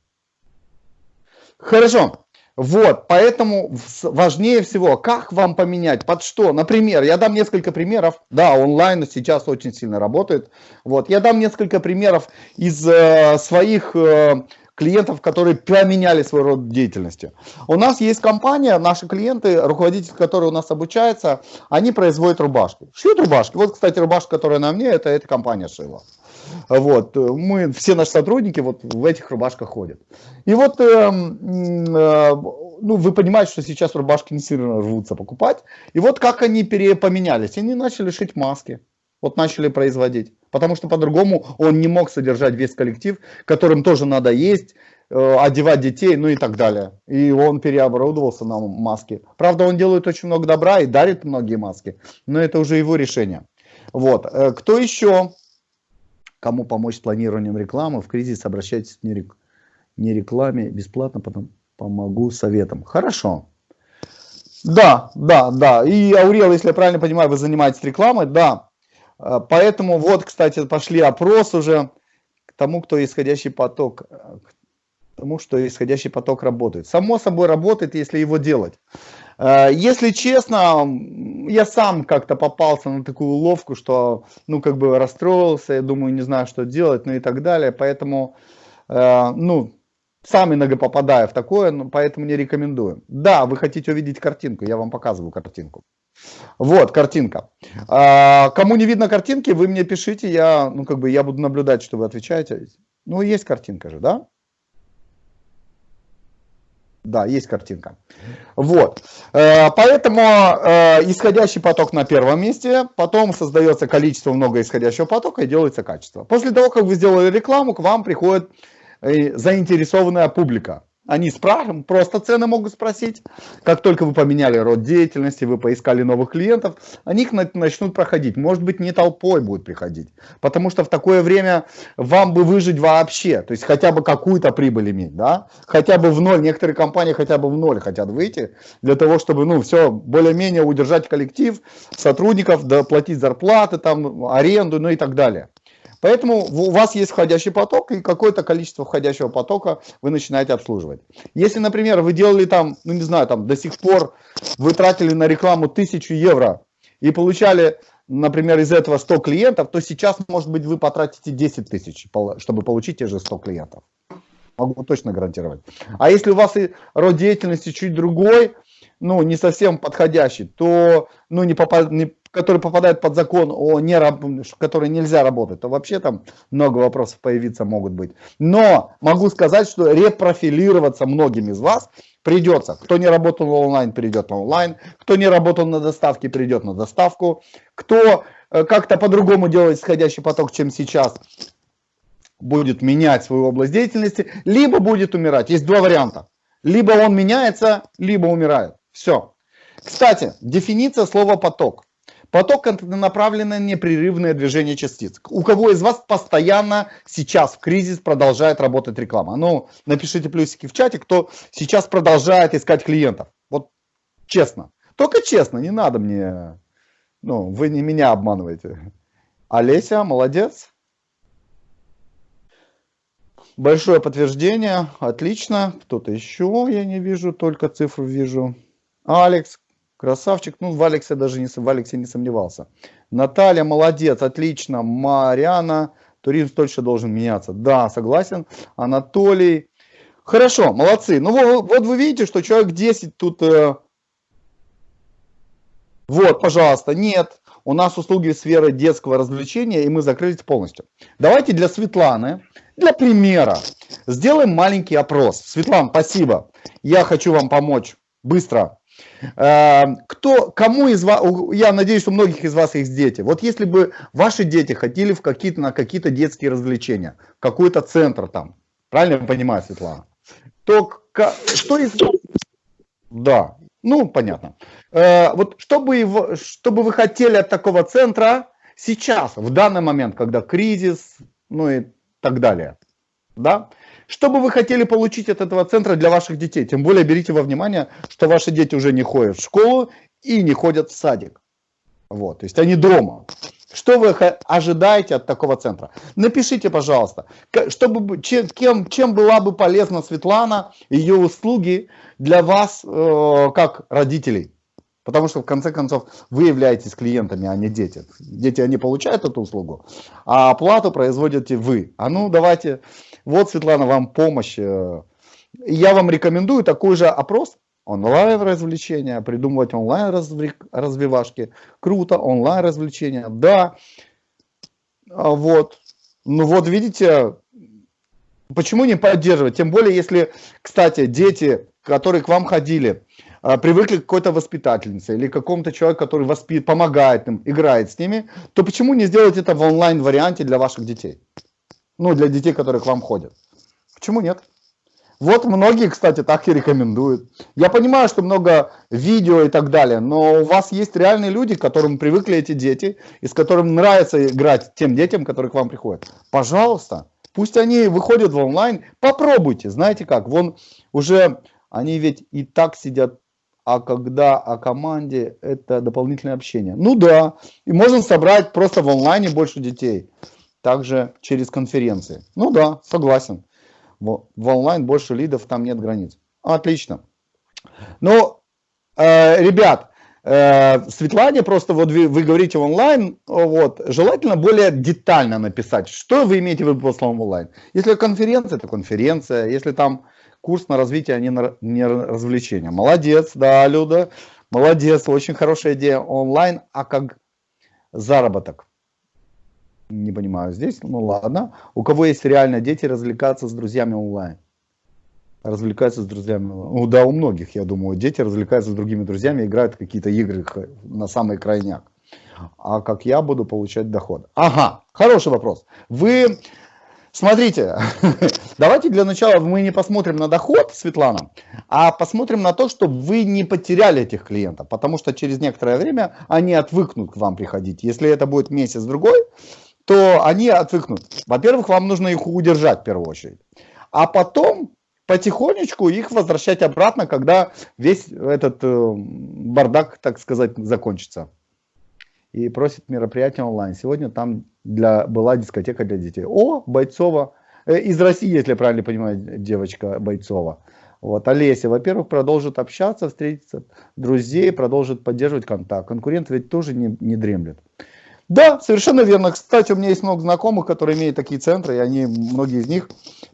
Хорошо. Вот, поэтому важнее всего, как вам поменять, под что. Например, я дам несколько примеров. Да, онлайн сейчас очень сильно работает. Вот, я дам несколько примеров из э, своих э, клиентов, которые поменяли свой род деятельности. У нас есть компания, наши клиенты, руководитель, который у нас обучается, они производят рубашки. Шьют рубашки. Вот, кстати, рубашка, которая на мне, это эта компания шила. Вот, мы, все наши сотрудники вот в этих рубашках ходят. И вот, э, э, ну, вы понимаете, что сейчас рубашки не сильно рвутся покупать. И вот как они перепоменялись. Они начали шить маски. Вот начали производить. Потому что по-другому он не мог содержать весь коллектив, которым тоже надо есть, э, одевать детей, ну и так далее. И он переоборудовался на маски. Правда, он делает очень много добра и дарит многие маски, но это уже его решение. Вот. Э, кто еще? Кому помочь с планированием рекламы? В кризис обращайтесь не, рек... не рекламе, бесплатно, потом помогу советом. Хорошо. Да, да, да. И Аурел, если я правильно понимаю, вы занимаетесь рекламой, да. Э, поэтому вот, кстати, пошли опрос уже к тому, кто исходящий поток, э, к тому, что исходящий поток работает. Само собой работает, если его делать. Э, если честно, я сам как-то попался на такую уловку, что, ну, как бы расстроился, я думаю, не знаю, что делать, ну и так далее. Поэтому, э, ну, сам иногда попадаю в такое, поэтому не рекомендую. Да, вы хотите увидеть картинку, я вам показываю картинку. Вот, картинка. А, кому не видно картинки, вы мне пишите, я, ну, как бы, я буду наблюдать, что вы отвечаете. Ну, есть картинка же, да? Да, есть картинка. Вот. Э, поэтому э, исходящий поток на первом месте, потом создается количество много исходящего потока и делается качество. После того, как вы сделали рекламу, к вам приходит э, заинтересованная публика. Они спрашивают, просто цены могут спросить. Как только вы поменяли род деятельности, вы поискали новых клиентов, они их начнут проходить. Может быть, не толпой будут приходить. Потому что в такое время вам бы выжить вообще. То есть хотя бы какую-то прибыль иметь. Да? Хотя бы в ноль. Некоторые компании хотя бы в ноль хотят выйти. Для того, чтобы ну, все более-менее удержать коллектив, сотрудников, доплатить зарплаты, там, аренду, ну и так далее. Поэтому у вас есть входящий поток, и какое-то количество входящего потока вы начинаете обслуживать. Если, например, вы делали там, ну не знаю, там до сих пор вы тратили на рекламу 1000 евро и получали, например, из этого 100 клиентов, то сейчас, может быть, вы потратите 10 тысяч, чтобы получить те же 100 клиентов. Могу точно гарантировать. А если у вас и род деятельности чуть другой, ну, не совсем подходящий, то, ну, не, попад, не который попадает под закон о не, который нельзя работать, то вообще там много вопросов появиться могут быть. Но могу сказать, что репрофилироваться многим из вас придется. Кто не работал онлайн, перейдет на онлайн. Кто не работал на доставке, перейдет на доставку. Кто э, как-то по-другому делает исходящий поток, чем сейчас, будет менять свою область деятельности, либо будет умирать. Есть два варианта. Либо он меняется, либо умирает. Все. Кстати, дефиниция слова поток. Поток – это направленное непрерывное движение частиц. У кого из вас постоянно сейчас в кризис продолжает работать реклама? Ну, напишите плюсики в чате, кто сейчас продолжает искать клиентов. Вот честно. Только честно, не надо мне... Ну, вы не меня обманываете. Олеся, молодец. Большое подтверждение, отлично. Кто-то еще, я не вижу, только цифру вижу. Алекс, Красавчик. Ну, в Алексе даже не, в Алексе не сомневался. Наталья, молодец, отлично. Мариана, туризм точно должен меняться. Да, согласен. Анатолий. Хорошо, молодцы. Ну, вот, вот вы видите, что человек 10 тут... Э... Вот, пожалуйста, нет. У нас услуги сферы детского развлечения, и мы закрылись полностью. Давайте для Светланы, для примера, сделаем маленький опрос. Светлана, спасибо. Я хочу вам помочь быстро кто, кому из вас, я надеюсь, что многих из вас есть дети. Вот если бы ваши дети ходили в какие-то, на какие-то детские развлечения, какой-то центр там, правильно я понимаю, Светлана, то что из Да, ну понятно. Э, вот что бы, что бы вы хотели от такого центра сейчас, в данный момент, когда кризис, ну и так далее, да? Что бы вы хотели получить от этого центра для ваших детей? Тем более берите во внимание, что ваши дети уже не ходят в школу и не ходят в садик. Вот, то есть они дома. Что вы ожидаете от такого центра? Напишите, пожалуйста, чтобы, чем, чем была бы полезна Светлана, ее услуги для вас, э, как родителей. Потому что, в конце концов, вы являетесь клиентами, а не дети. Дети, они получают эту услугу, а оплату производите вы. А ну, давайте, вот, Светлана, вам помощь. Я вам рекомендую такой же опрос, онлайн развлечения, придумывать онлайн развивашки. Круто, онлайн развлечения, да. А вот, ну вот видите, почему не поддерживать? Тем более, если, кстати, дети, которые к вам ходили, а, привыкли к какой-то воспитательнице или какому-то человеку, который воспит, помогает им, играет с ними, то почему не сделать это в онлайн-варианте для ваших детей? Ну, для детей, которые к вам ходят. Почему нет? Вот многие, кстати, так и рекомендуют. Я понимаю, что много видео и так далее, но у вас есть реальные люди, к которым привыкли эти дети, и с которыми нравится играть тем детям, которые к вам приходят. Пожалуйста, пусть они выходят в онлайн, попробуйте. Знаете как, вон уже они ведь и так сидят а когда о команде это дополнительное общение. Ну да, и можно собрать просто в онлайне больше детей, также через конференции. Ну да, согласен. В, онлайн больше лидов, там нет границ. Отлично. Ну, э, ребят, э, Светлане просто вот вы, вы говорите онлайн, вот, желательно более детально написать, что вы имеете в виду по словам онлайн. Если конференция, то конференция, если там курс на развитие, а не на не развлечение. Молодец, да, Люда, молодец, очень хорошая идея онлайн, а как заработок? Не понимаю здесь, ну ладно. У кого есть реально дети, развлекаться с друзьями онлайн? Развлекаются с друзьями. Ну да, у многих, я думаю, дети развлекаются с другими друзьями, играют какие-то игры на самый крайняк. А как я буду получать доход? Ага, хороший вопрос. Вы Смотрите, давайте для начала мы не посмотрим на доход, Светлана, а посмотрим на то, чтобы вы не потеряли этих клиентов, потому что через некоторое время они отвыкнут к вам приходить. Если это будет месяц-другой, то они отвыкнут. Во-первых, вам нужно их удержать в первую очередь, а потом потихонечку их возвращать обратно, когда весь этот э, бардак, так сказать, закончится и просит мероприятие онлайн. Сегодня там для, была дискотека для детей. О, Бойцова, э, из России, если я правильно понимаю, девочка Бойцова. Вот, Олеся, во-первых, продолжит общаться, встретиться, друзей, продолжит поддерживать контакт. Конкурент ведь тоже не, не дремлет. Да, совершенно верно. Кстати, у меня есть много знакомых, которые имеют такие центры, и они, многие из них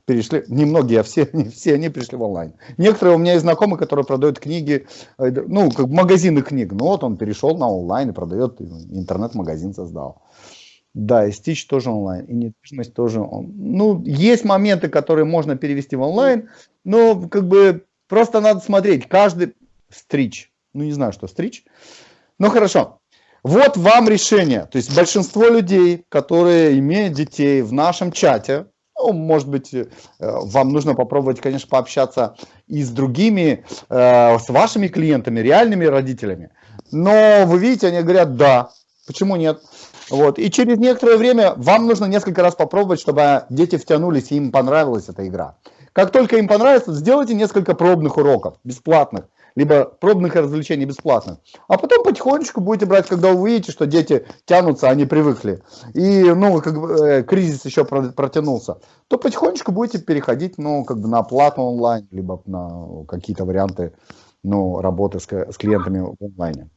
перешли, не многие, а все, не все они пришли в онлайн. Некоторые у меня есть знакомые, которые продают книги, э, ну, как магазины книг. Ну, вот он перешел на онлайн и продает, интернет-магазин создал. Да, и Stitch тоже онлайн, и недвижимость тоже. Он... Ну, есть моменты, которые можно перевести в онлайн, но как бы просто надо смотреть. Каждый стрич, ну не знаю, что стрич, но хорошо. Вот вам решение. То есть большинство людей, которые имеют детей в нашем чате, ну, может быть, э, вам нужно попробовать, конечно, пообщаться и с другими, э, с вашими клиентами, реальными родителями. Но вы видите, они говорят, да, почему нет? Вот. И через некоторое время вам нужно несколько раз попробовать, чтобы дети втянулись и им понравилась эта игра. Как только им понравится, сделайте несколько пробных уроков, бесплатных либо пробных развлечений бесплатно. А потом потихонечку будете брать, когда увидите, что дети тянутся, они привыкли, и ну, как бы, э, кризис еще протянулся, то потихонечку будете переходить ну, как бы на оплату онлайн, либо на какие-то варианты ну, работы с, с клиентами в онлайне.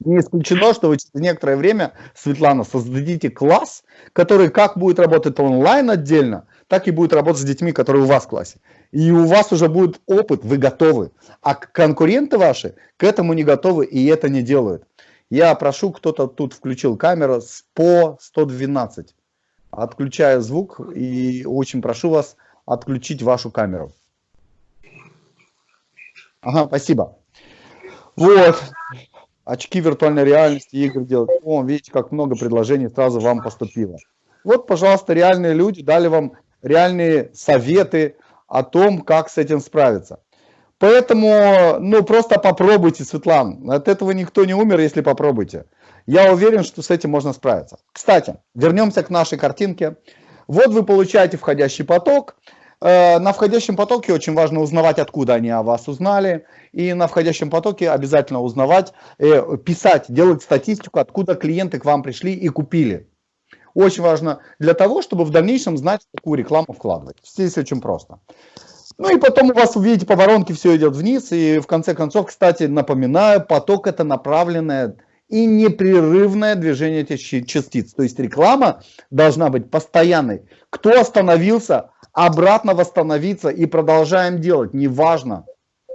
Не исключено, что вы через некоторое время, Светлана, создадите класс, который как будет работать онлайн отдельно, так и будет работать с детьми, которые у вас в классе. И у вас уже будет опыт, вы готовы. А конкуренты ваши к этому не готовы и это не делают. Я прошу, кто-то тут включил камеру по 112. Отключаю звук и очень прошу вас отключить вашу камеру. Ага, спасибо. Вот. Очки виртуальной реальности, игры делать. О, видите, как много предложений сразу вам поступило. Вот, пожалуйста, реальные люди дали вам реальные советы о том, как с этим справиться. Поэтому, ну, просто попробуйте, Светлан. От этого никто не умер, если попробуйте. Я уверен, что с этим можно справиться. Кстати, вернемся к нашей картинке. Вот вы получаете входящий поток. Э, на входящем потоке очень важно узнавать, откуда они о вас узнали. И на входящем потоке обязательно узнавать, э, писать, делать статистику, откуда клиенты к вам пришли и купили очень важно для того, чтобы в дальнейшем знать, какую рекламу вкладывать. Здесь очень просто. Ну и потом у вас, увидите, по воронке все идет вниз. И в конце концов, кстати, напоминаю, поток это направленное и непрерывное движение этих частиц. То есть реклама должна быть постоянной. Кто остановился, обратно восстановиться и продолжаем делать, неважно.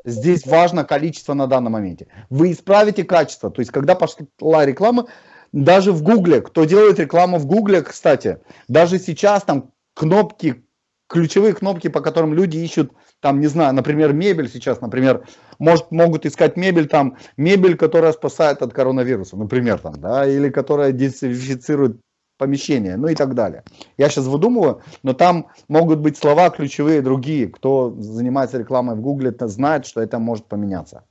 Здесь важно количество на данном моменте. Вы исправите качество. То есть когда пошла реклама, даже в Гугле, кто делает рекламу в Гугле, кстати, даже сейчас там кнопки ключевые кнопки, по которым люди ищут, там, не знаю, например, мебель сейчас, например, может, могут искать мебель, там, мебель, которая спасает от коронавируса, например, там, да, или которая дезинфицирует помещение, ну и так далее. Я сейчас выдумываю, но там могут быть слова ключевые другие. Кто занимается рекламой в Гугле, знает, что это может поменяться.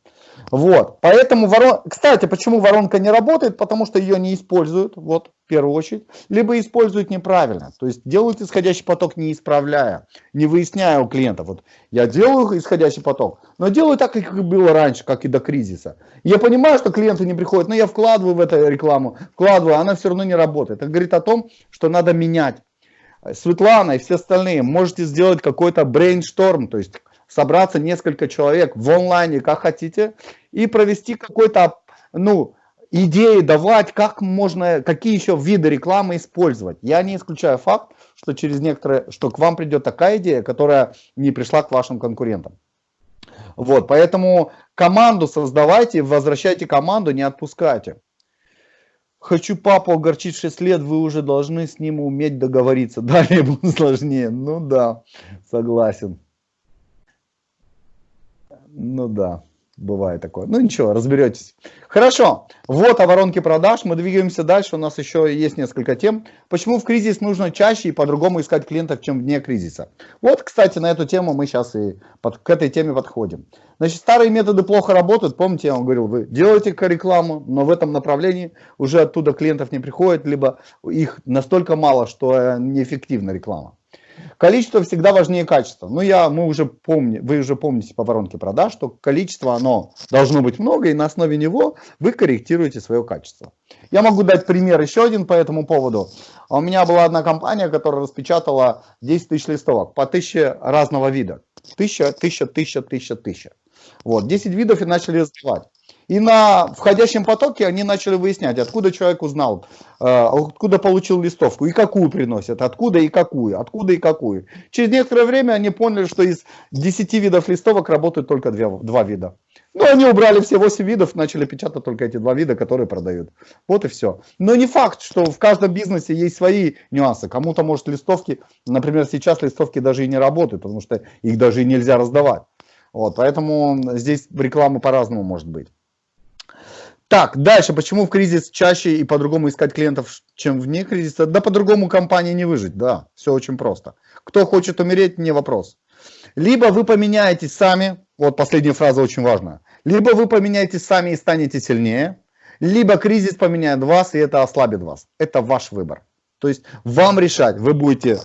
Вот, поэтому ворон... Кстати, почему воронка не работает? Потому что ее не используют, вот, в первую очередь, либо используют неправильно. То есть делают исходящий поток не исправляя, не выясняя у клиентов. Вот я делаю исходящий поток, но делаю так, как было раньше, как и до кризиса. Я понимаю, что клиенты не приходят, но я вкладываю в эту рекламу, вкладываю, она все равно не работает. Это говорит о том, что надо менять. Светлана и все остальные, можете сделать какой-то брейншторм, то есть собраться несколько человек в онлайне, как хотите, и провести какой-то, ну, идеи давать, как можно, какие еще виды рекламы использовать. Я не исключаю факт, что через некоторое, что к вам придет такая идея, которая не пришла к вашим конкурентам. Вот, поэтому команду создавайте, возвращайте команду, не отпускайте. Хочу папу огорчить 6 лет, вы уже должны с ним уметь договориться. Далее будет сложнее. Ну да, согласен. Ну да, бывает такое. Ну ничего, разберетесь. Хорошо, вот о воронке продаж. Мы двигаемся дальше. У нас еще есть несколько тем. Почему в кризис нужно чаще и по-другому искать клиентов, чем вне кризиса? Вот, кстати, на эту тему мы сейчас и под, к этой теме подходим. Значит, старые методы плохо работают. Помните, я вам говорил, вы делаете рекламу, но в этом направлении уже оттуда клиентов не приходит, либо их настолько мало, что э, неэффективна реклама. Количество всегда важнее качества. Ну, я, мы уже помним, вы уже помните по воронке продаж, что количество, оно должно быть много, и на основе него вы корректируете свое качество. Я могу дать пример еще один по этому поводу. У меня была одна компания, которая распечатала 10 тысяч листовок по 1000 разного вида. 1000, 1000, 1000, 1000, 1000. Вот, 10 видов и начали раздавать. И на входящем потоке они начали выяснять, откуда человек узнал, э, откуда получил листовку и какую приносят, откуда и какую, откуда и какую. Через некоторое время они поняли, что из 10 видов листовок работают только 2, 2 вида. Ну, они убрали все 8 видов, начали печатать только эти два вида, которые продают. Вот и все. Но не факт, что в каждом бизнесе есть свои нюансы. Кому-то, может, листовки, например, сейчас листовки даже и не работают, потому что их даже и нельзя раздавать. Вот, поэтому здесь реклама по-разному может быть. Так, дальше. Почему в кризис чаще и по-другому искать клиентов, чем вне кризиса? Да по-другому компании не выжить, да. Все очень просто. Кто хочет умереть, не вопрос. Либо вы поменяетесь сами, вот последняя фраза очень важная. Либо вы поменяетесь сами и станете сильнее, либо кризис поменяет вас, и это ослабит вас. Это ваш выбор. То есть вам решать, вы будете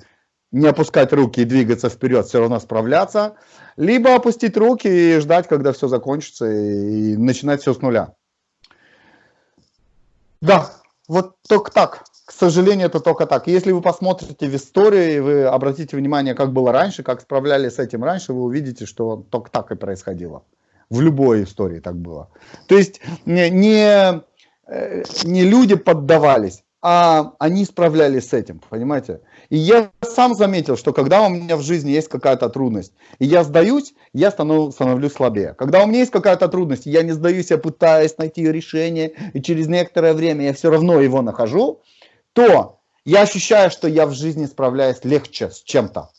не опускать руки и двигаться вперед, все равно справляться, либо опустить руки и ждать, когда все закончится, и начинать все с нуля. Да, вот только так. К сожалению, это только так. Если вы посмотрите в истории, вы обратите внимание, как было раньше, как справлялись с этим раньше, вы увидите, что только так и происходило. В любой истории так было. То есть не, не, э, не люди поддавались, а они справлялись с этим, понимаете? И я сам заметил, что когда у меня в жизни есть какая-то трудность, и я сдаюсь, я становлюсь, становлюсь слабее. Когда у меня есть какая-то трудность, я не сдаюсь, я пытаюсь найти решение, и через некоторое время я все равно его нахожу, то я ощущаю, что я в жизни справляюсь легче с чем-то.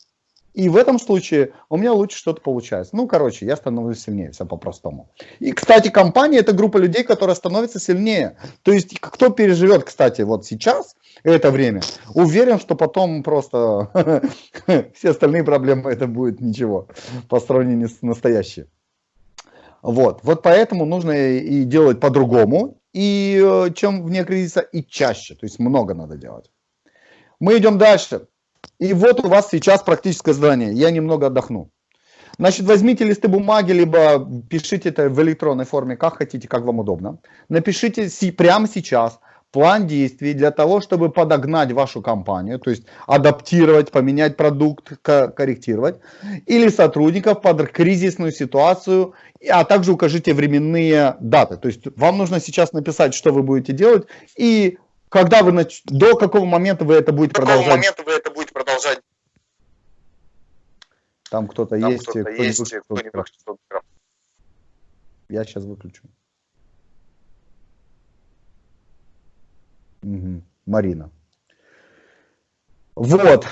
И в этом случае у меня лучше что-то получается. Ну, короче, я становлюсь сильнее, все по-простому. И, кстати, компания – это группа людей, которая становится сильнее. То есть, кто переживет, кстати, вот сейчас это время, уверен, что потом просто все остальные проблемы это будет ничего по сравнению с настоящей. Вот, вот поэтому нужно и делать по-другому, и э, чем вне кризиса, и чаще. То есть много надо делать. Мы идем дальше. И вот у вас сейчас практическое задание. Я немного отдохну. Значит, возьмите листы бумаги, либо пишите это в электронной форме, как хотите, как вам удобно. Напишите прямо сейчас план действий для того, чтобы подогнать вашу компанию, то есть адаптировать, поменять продукт, корректировать, или сотрудников под кризисную ситуацию, а также укажите временные даты. То есть вам нужно сейчас написать, что вы будете делать, и когда вы нач... до какого момента вы это будете продолжать. До какого момента вы это будете продолжать. Там кто-то есть, кто, -то есть, кто, -нибудь, кто Я сейчас выключу. Угу. Марина. Вот.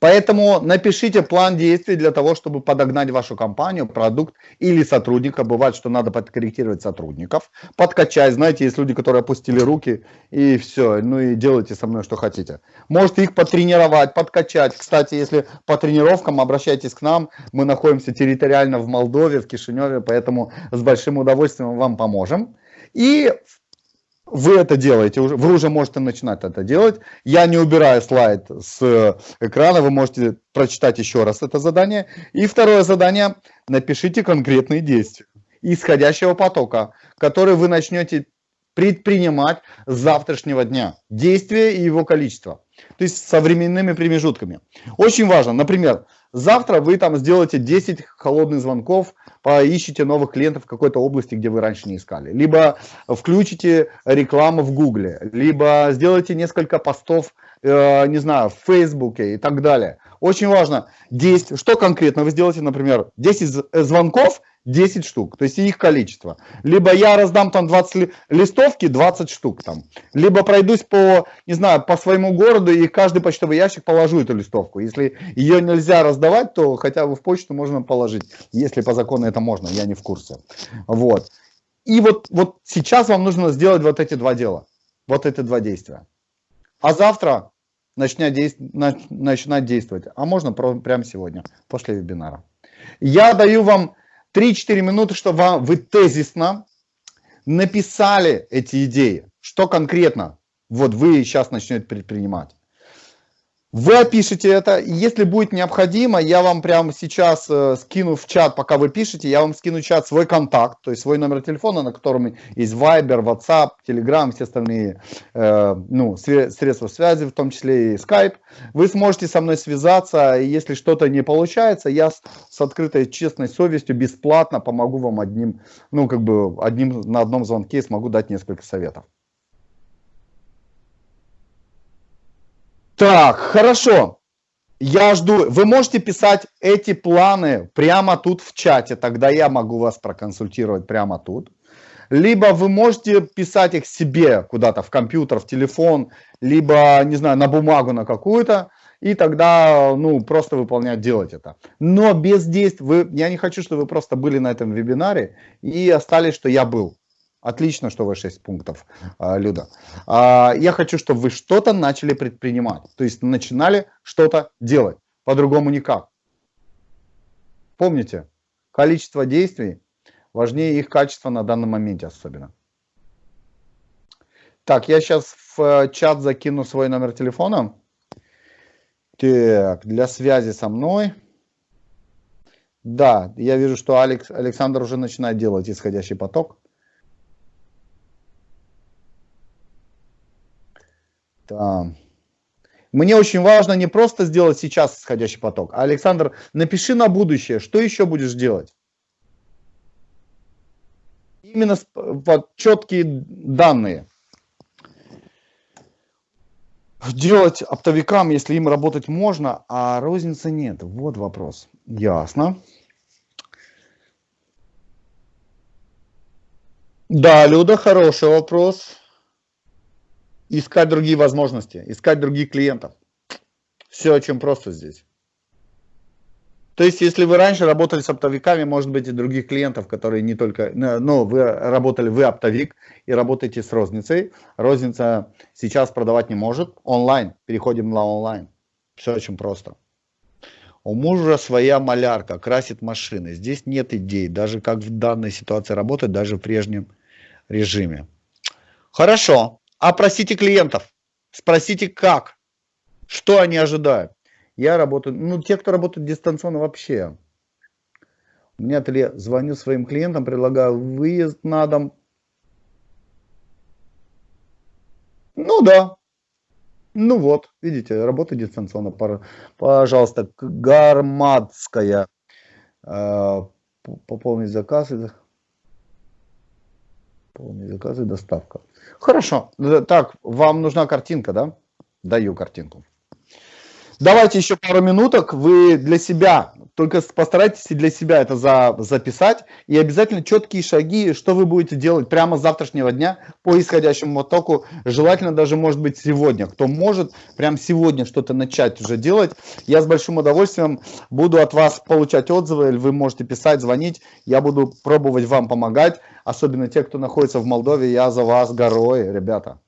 Поэтому напишите план действий для того, чтобы подогнать вашу компанию, продукт или сотрудника. Бывает, что надо подкорректировать сотрудников, подкачать. Знаете, есть люди, которые опустили руки и все, ну и делайте со мной, что хотите. Можете их потренировать, подкачать. Кстати, если по тренировкам, обращайтесь к нам. Мы находимся территориально в Молдове, в Кишиневе, поэтому с большим удовольствием вам поможем. И вы это делаете, вы уже можете начинать это делать. Я не убираю слайд с экрана, вы можете прочитать еще раз это задание. И второе задание, напишите конкретные действия исходящего потока, который вы начнете предпринимать с завтрашнего дня. Действие и его количество. То есть со временными промежутками. Очень важно, например, завтра вы там сделаете 10 холодных звонков поищите новых клиентов в какой-то области, где вы раньше не искали. Либо включите рекламу в Гугле, либо сделайте несколько постов, э, не знаю, в Фейсбуке и так далее. Очень важно, 10, что конкретно вы сделаете, например, 10 звонков 10 штук, то есть их количество. Либо я раздам там 20 листовки, 20 штук там. Либо пройдусь по, не знаю, по своему городу и каждый почтовый ящик положу эту листовку. Если ее нельзя раздавать, то хотя бы в почту можно положить. Если по закону это можно, я не в курсе. Вот. И вот, вот сейчас вам нужно сделать вот эти два дела. Вот эти два действия. А завтра начнять, действ... начинать действовать. А можно прямо сегодня, после вебинара. Я даю вам 3-4 минуты, чтобы вы тезисно написали эти идеи. Что конкретно вот вы сейчас начнете предпринимать. Вы опишите это, если будет необходимо, я вам прямо сейчас э, скину в чат, пока вы пишете, я вам скину в чат свой контакт, то есть свой номер телефона, на котором есть Viber, WhatsApp, Telegram, все остальные э, ну, средства связи, в том числе и Skype. Вы сможете со мной связаться, и если что-то не получается, я с, с открытой честной совестью бесплатно помогу вам одним, ну как бы одним на одном звонке смогу дать несколько советов. Так, хорошо. Я жду. Вы можете писать эти планы прямо тут в чате, тогда я могу вас проконсультировать прямо тут. Либо вы можете писать их себе куда-то в компьютер, в телефон, либо, не знаю, на бумагу на какую-то, и тогда, ну, просто выполнять, делать это. Но без действий, вы, я не хочу, чтобы вы просто были на этом вебинаре и остались, что я был. Отлично, что вы 6 пунктов, а, Люда. А, я хочу, чтобы вы что-то начали предпринимать. То есть начинали что-то делать. По-другому никак. Помните, количество действий важнее их качества на данном моменте особенно. Так, я сейчас в э, чат закину свой номер телефона. Так, для связи со мной. Да, я вижу, что Алекс, Александр уже начинает делать исходящий поток. Да. Мне очень важно не просто сделать сейчас исходящий поток. А, Александр, напиши на будущее, что еще будешь делать? Именно под четкие данные. Делать оптовикам, если им работать можно, а розницы нет. Вот вопрос. Ясно. Да, Люда, хороший вопрос искать другие возможности, искать других клиентов. Все очень просто здесь. То есть, если вы раньше работали с оптовиками, может быть, и других клиентов, которые не только... Ну, вы работали, вы оптовик и работаете с розницей. Розница сейчас продавать не может. Онлайн. Переходим на онлайн. Все очень просто. У мужа своя малярка, красит машины. Здесь нет идей, даже как в данной ситуации работать, даже в прежнем режиме. Хорошо. Опросите клиентов, спросите как, что они ожидают. Я работаю, ну те, кто работает дистанционно вообще. У меня ателье, звоню своим клиентам, предлагаю выезд на дом. Ну да. Ну вот, видите, работа дистанционно. Пожалуйста, Гармадская. Э, пополнить заказ. Полный заказ и доставка. Хорошо. Так, вам нужна картинка, да? Даю картинку. Давайте еще пару минуток. Вы для себя, только постарайтесь для себя это за, записать. И обязательно четкие шаги, что вы будете делать прямо с завтрашнего дня по исходящему потоку. Желательно даже, может быть, сегодня. Кто может, прямо сегодня что-то начать уже делать. Я с большим удовольствием буду от вас получать отзывы. Или вы можете писать, звонить. Я буду пробовать вам помогать. Особенно те, кто находится в Молдове. Я за вас горой, ребята.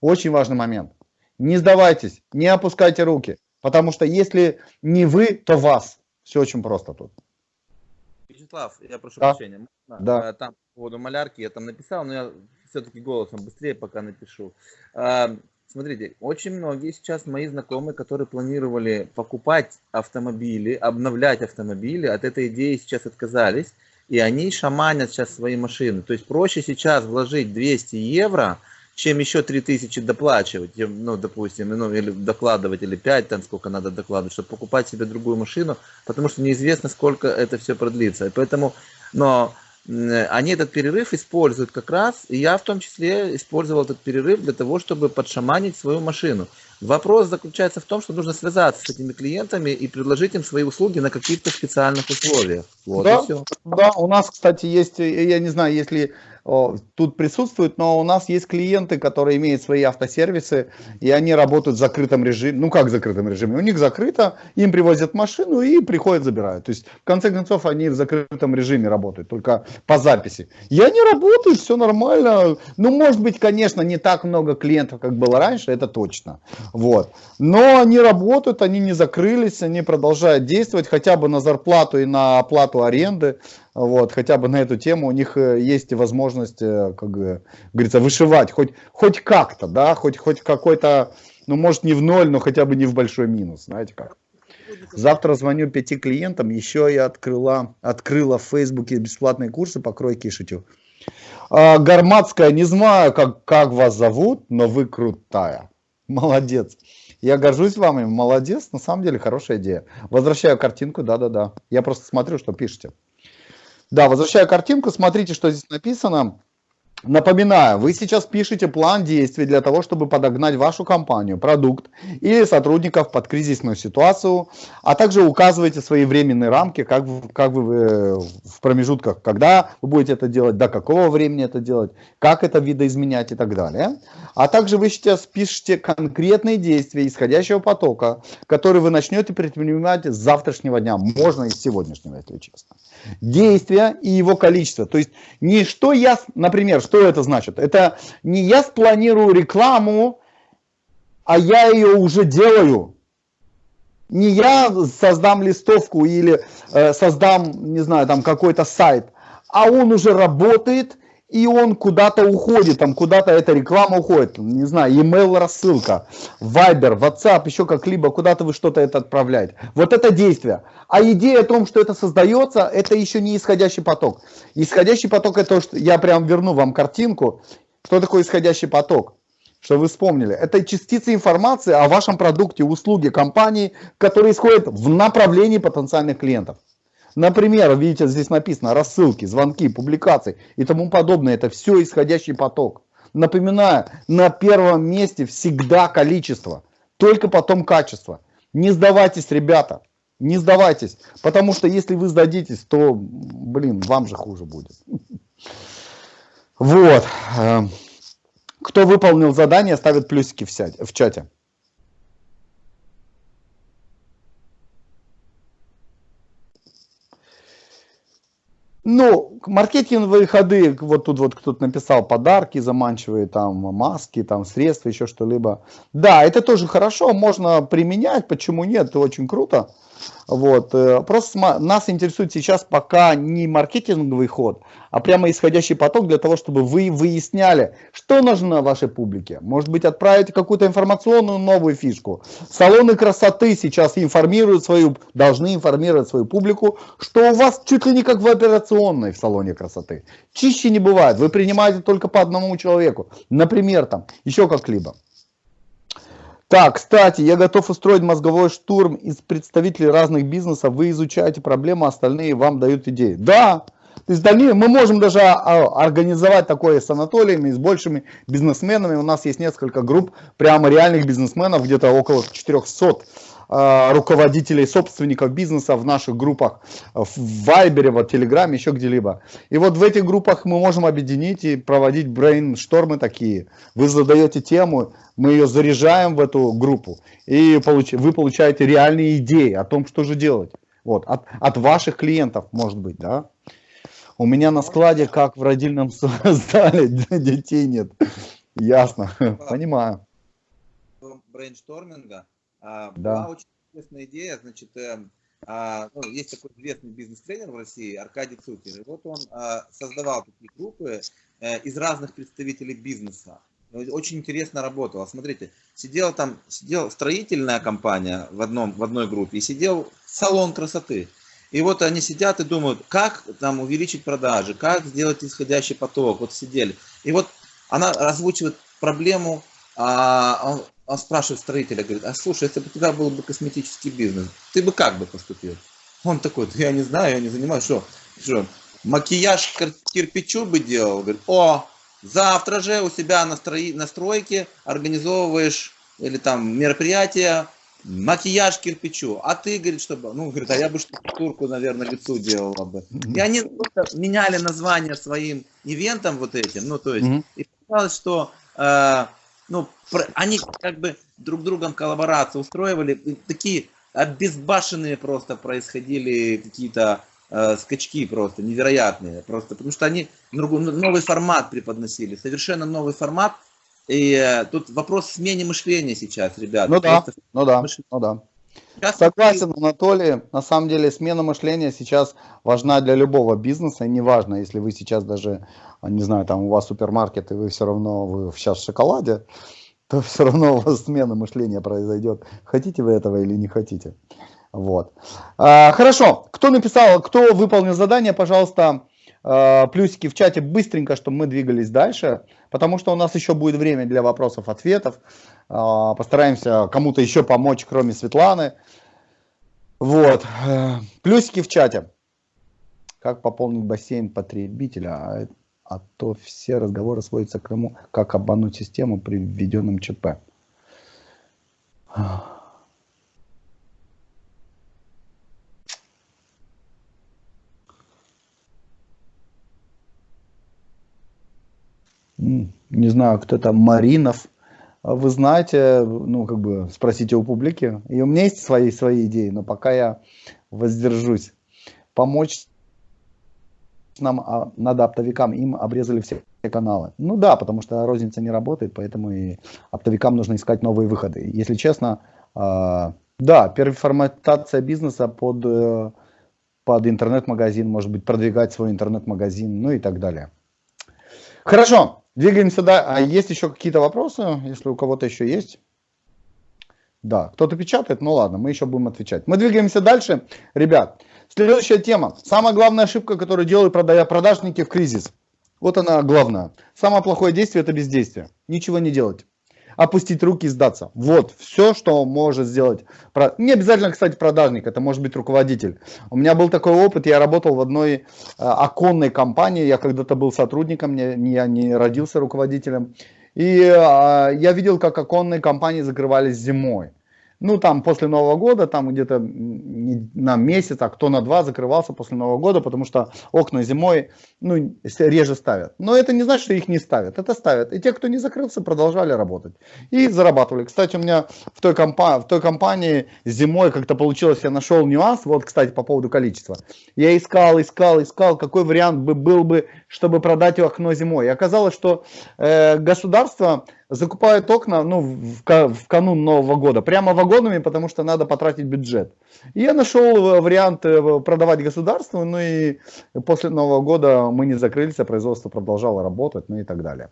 Очень важный момент. Не сдавайтесь, не опускайте руки, потому что если не вы, то вас. Все очень просто тут. Вячеслав, я прошу да. прощения. Да. Э, там по поводу малярки я там написал, но я все-таки голосом быстрее пока напишу. Э, смотрите, очень многие сейчас мои знакомые, которые планировали покупать автомобили, обновлять автомобили, от этой идеи сейчас отказались, и они шаманят сейчас свои машины. То есть проще сейчас вложить 200 евро, чем еще 3000 доплачивать, ну, допустим, ну, или докладывать, или 5, там, сколько надо докладывать, чтобы покупать себе другую машину, потому что неизвестно, сколько это все продлится. И поэтому, но они этот перерыв используют как раз, и я в том числе использовал этот перерыв для того, чтобы подшаманить свою машину. Вопрос заключается в том, что нужно связаться с этими клиентами и предложить им свои услуги на каких-то специальных условиях. Вот да, да, у нас, кстати, есть, я не знаю, если тут присутствуют, но у нас есть клиенты, которые имеют свои автосервисы, и они работают в закрытом режиме. Ну как в закрытом режиме? У них закрыто, им привозят машину и приходят, забирают. То есть, в конце концов, они в закрытом режиме работают, только по записи. Я не работаю, все нормально. Ну, может быть, конечно, не так много клиентов, как было раньше, это точно. Вот. Но они работают, они не закрылись, они продолжают действовать хотя бы на зарплату и на оплату аренды. Вот, хотя бы на эту тему у них э, есть возможность, э, как говорится, вышивать хоть, хоть как-то, да, хоть, хоть какой-то, ну, может, не в ноль, но хотя бы не в большой минус, знаете как. Завтра звоню пяти клиентам, еще я открыла, открыла в Фейсбуке бесплатные курсы по кройке и шитью. А, Гарматская, не знаю, как, как вас зовут, но вы крутая. Молодец. Я горжусь вами, молодец, на самом деле хорошая идея. Возвращаю картинку, да-да-да. Я просто смотрю, что пишете. Да, возвращая картинку, смотрите, что здесь написано. Напоминаю, вы сейчас пишете план действий для того, чтобы подогнать вашу компанию, продукт или сотрудников под кризисную ситуацию, а также указываете свои временные рамки, как, как вы э, в промежутках, когда вы будете это делать, до какого времени это делать, как это видоизменять и так далее. А также вы сейчас пишете конкретные действия исходящего потока, которые вы начнете предпринимать с завтрашнего дня, можно и с сегодняшнего, если честно. Действия и его количество. То есть не что я, например, что это значит? Это не я спланирую рекламу, а я ее уже делаю. Не я создам листовку или э, создам, не знаю, там какой-то сайт, а он уже работает, и он куда-то уходит, там куда-то эта реклама уходит, не знаю, email рассылка, Viber, WhatsApp, еще как-либо, куда-то вы что-то это отправляете. Вот это действие. А идея о том, что это создается, это еще не исходящий поток. Исходящий поток это то, что я прям верну вам картинку, что такое исходящий поток. Что вы вспомнили. Это частицы информации о вашем продукте, услуге компании, которые исходят в направлении потенциальных клиентов. Например, видите, здесь написано рассылки, звонки, публикации и тому подобное. Это все исходящий поток. Напоминаю, на первом месте всегда количество, только потом качество. Не сдавайтесь, ребята, не сдавайтесь, потому что если вы сдадитесь, то, блин, вам же хуже будет. Вот. Эм, кто выполнил задание, ставит плюсики в чате. Ну, маркетинговые ходы, вот тут вот кто-то написал подарки заманчивые, там маски, там средства, еще что-либо. Да, это тоже хорошо, можно применять, почему нет, это очень круто. Вот. Э, просто нас интересует сейчас пока не маркетинговый ход, а прямо исходящий поток для того, чтобы вы выясняли, что нужно вашей публике. Может быть, отправить какую-то информационную новую фишку. Салоны красоты сейчас информируют свою, должны информировать свою публику, что у вас чуть ли не как в операционной в салоне красоты. Чище не бывает. Вы принимаете только по одному человеку. Например, там, еще как-либо. Так, кстати, я готов устроить мозговой штурм из представителей разных бизнесов. Вы изучаете проблему, остальные вам дают идеи. Да, то есть дальнее мы можем даже а, организовать такое с Анатолиями, с большими бизнесменами. У нас есть несколько групп прямо реальных бизнесменов, где-то около 400 а, руководителей, собственников бизнеса в наших группах, в Вайбере, в Телеграме, еще где-либо. И вот в этих группах мы можем объединить и проводить брейнштормы такие. Вы задаете тему, мы ее заряжаем в эту группу, и получ вы получаете реальные идеи о том, что же делать. Вот, от, от ваших клиентов, может быть, да. У меня на складе, как в родильном зале, детей нет. Ясно, понимаю. Брейншторминга да. Была очень интересная идея, значит, э, а, ну, есть такой известный бизнес-тренер в России, Аркадий Цукер, и вот он а, создавал такие группы э, из разных представителей бизнеса. Очень интересно работало. Смотрите, сидела там, сидела строительная компания в, одном, в одной группе и сидел салон красоты. И вот они сидят и думают, как там увеличить продажи, как сделать исходящий поток. Вот сидели. И вот она озвучивает проблему, а, он спрашивает строителя, говорит, а слушай, если бы у тебя был бы косметический бизнес, ты бы как бы поступил? Он такой, я не знаю, я не занимаюсь, что, что макияж кирпичу бы делал? Говорит, о, завтра же у себя на, строи, на стройке организовываешь или там мероприятие, макияж кирпичу, а ты, говорит, чтобы, ну, говорит, а я бы штукатурку, наверное, лицу делала бы. И они меняли название своим ивентам вот этим, ну, то есть, mm -hmm. и показалось, что э, ну, они как бы друг другом коллаборацию устроивали, такие обезбашенные просто происходили какие-то э, скачки просто невероятные, просто потому что они новый формат преподносили, совершенно новый формат, и э, тут вопрос смене мышления сейчас, ребята. Ну да, ну да, ну да. Сейчас Согласен, Анатолий. На самом деле смена мышления сейчас важна для любого бизнеса. И неважно, если вы сейчас даже, не знаю, там у вас супермаркет, и вы все равно вы сейчас в шоколаде, то все равно у вас смена мышления произойдет. Хотите вы этого или не хотите. Вот. А, хорошо. Кто написал, кто выполнил задание, пожалуйста, а, плюсики в чате быстренько, чтобы мы двигались дальше. Потому что у нас еще будет время для вопросов-ответов. А, постараемся кому-то еще помочь, кроме Светланы. Вот. Э, плюсики в чате. Как пополнить бассейн потребителя? А, то все разговоры сводятся к тому, как обмануть систему при введенном ЧП. Не знаю, кто там, Маринов. А вы знаете, ну, как бы, спросите у публики. И у меня есть свои, свои идеи, но пока я воздержусь. Помочь нам а, надо оптовикам, им обрезали все каналы. Ну да, потому что розница не работает, поэтому и оптовикам нужно искать новые выходы. Если честно, э, да, переформатация бизнеса под, э, под интернет-магазин, может быть, продвигать свой интернет-магазин, ну и так далее. Хорошо, двигаемся дальше. А есть еще какие-то вопросы, если у кого-то еще есть? Да, кто-то печатает, ну ладно, мы еще будем отвечать. Мы двигаемся дальше. Ребят, следующая тема. Самая главная ошибка, которую делают продажники в кризис. Вот она главная. Самое плохое действие это бездействие. Ничего не делать опустить руки и сдаться. Вот все, что может сделать. Не обязательно, кстати, продажник, это может быть руководитель. У меня был такой опыт, я работал в одной э, оконной компании, я когда-то был сотрудником, я не родился руководителем. И э, я видел, как оконные компании закрывались зимой. Ну, там после Нового года, там где-то на месяц, а кто на два закрывался после Нового года, потому что окна зимой, ну, реже ставят. Но это не значит, что их не ставят, это ставят. И те, кто не закрылся, продолжали работать. И зарабатывали. Кстати, у меня в той, компа в той компании зимой как-то получилось, я нашел нюанс, вот, кстати, по поводу количества. Я искал, искал, искал, какой вариант бы был бы, чтобы продать окно зимой. И оказалось, что э, государство закупают окна ну, в, в канун Нового года, прямо вагонами, потому что надо потратить бюджет. И я нашел вариант э, продавать государству, ну и после Нового года мы не закрылись, а производство продолжало работать, ну и так далее.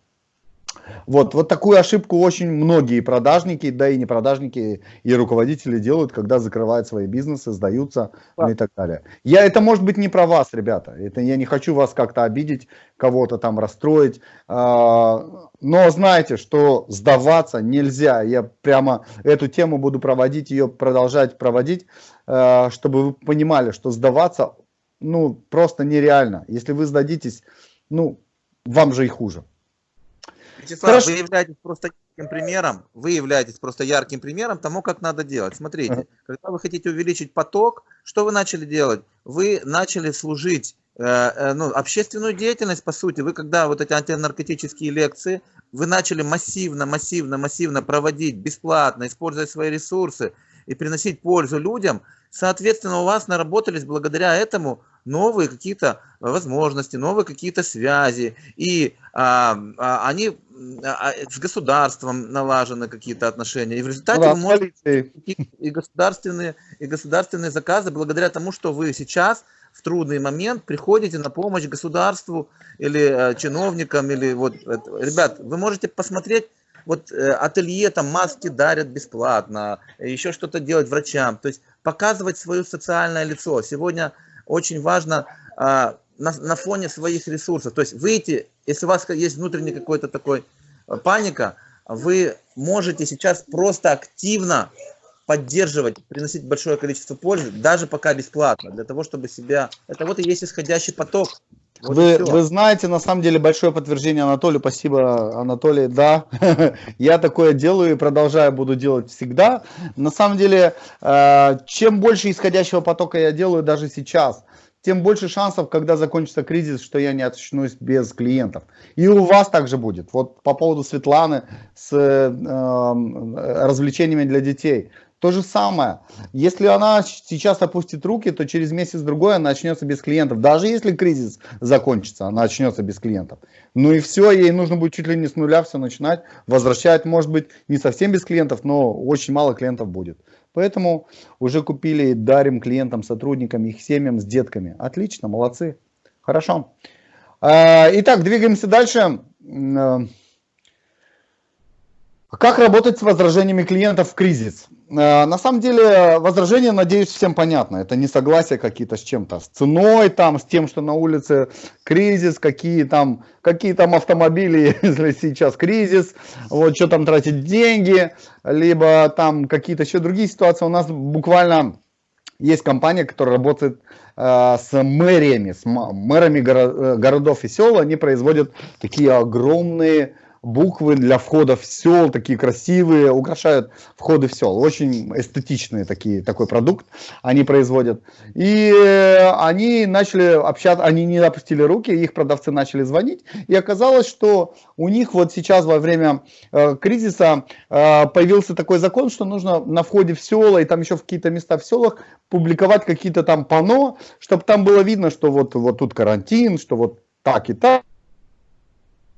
Вот, вот такую ошибку очень многие продажники, да и не продажники, и руководители делают, когда закрывают свои бизнесы, сдаются ну и так далее. Я, это может быть не про вас, ребята. Это я не хочу вас как-то обидеть, кого-то там расстроить. А, но знайте, что сдаваться нельзя. Я прямо эту тему буду проводить, ее продолжать проводить, а, чтобы вы понимали, что сдаваться ну просто нереально. Если вы сдадитесь, ну вам же и хуже. Вячеслав, Хорошо. вы являетесь просто ярким примером, вы являетесь просто ярким примером тому, как надо делать. Смотрите, uh -huh. когда вы хотите увеличить поток, что вы начали делать? Вы начали служить э, э, ну, общественную деятельность, по сути. Вы когда вот эти антинаркотические лекции, вы начали массивно, массивно, массивно проводить бесплатно, используя свои ресурсы и приносить пользу людям, соответственно, у вас наработались благодаря этому новые какие-то возможности, новые какие-то связи, и а, а, они а, а, с государством налажены какие-то отношения, и в результате да, вы можете и государственные, и государственные заказы благодаря тому, что вы сейчас в трудный момент приходите на помощь государству или э, чиновникам, или вот, это. ребят, вы можете посмотреть вот э, ателье, там маски дарят бесплатно, еще что-то делать врачам, то есть показывать свое социальное лицо. Сегодня очень важно а, на, на фоне своих ресурсов. То есть выйти, если у вас есть внутренний какой-то такой а, паника, вы можете сейчас просто активно поддерживать, приносить большое количество пользы, даже пока бесплатно, для того, чтобы себя... Это вот и есть исходящий поток. Вот вы, вы знаете, на самом деле, большое подтверждение Анатолию. Спасибо, Анатолий. Да, я такое делаю и продолжаю буду делать всегда. На самом деле, э, чем больше исходящего потока я делаю даже сейчас, тем больше шансов, когда закончится кризис, что я не очнусь без клиентов. И у вас также будет. Вот по поводу Светланы с э, э развлечениями для детей. То же самое. Если она сейчас опустит руки, то через месяц-другой она начнется без клиентов. Даже если кризис закончится, она начнется без клиентов. Ну и все, ей нужно будет чуть ли не с нуля все начинать. Возвращать, может быть, не совсем без клиентов, но очень мало клиентов будет. Поэтому уже купили и дарим клиентам, сотрудникам, их семьям с детками. Отлично, молодцы. Хорошо. А, итак, двигаемся дальше. Как работать с возражениями клиентов в кризис? Э, на самом деле возражения, надеюсь, всем понятно. Это не согласие какие-то с чем-то, с ценой, там, с тем, что на улице кризис, какие там, какие там автомобили, если сейчас кризис, вот что там тратить деньги, либо там какие-то еще другие ситуации. У нас буквально есть компания, которая работает э, с мэриями, с мэрами горо э, городов и сел. Они производят такие огромные буквы для входа в сел, такие красивые, украшают входы в сел. Очень эстетичные такие, такой продукт они производят. И они начали общаться, они не опустили руки, их продавцы начали звонить. И оказалось, что у них вот сейчас во время э, кризиса э, появился такой закон, что нужно на входе в села и там еще в какие-то места в селах публиковать какие-то там пано, чтобы там было видно, что вот, вот тут карантин, что вот так и так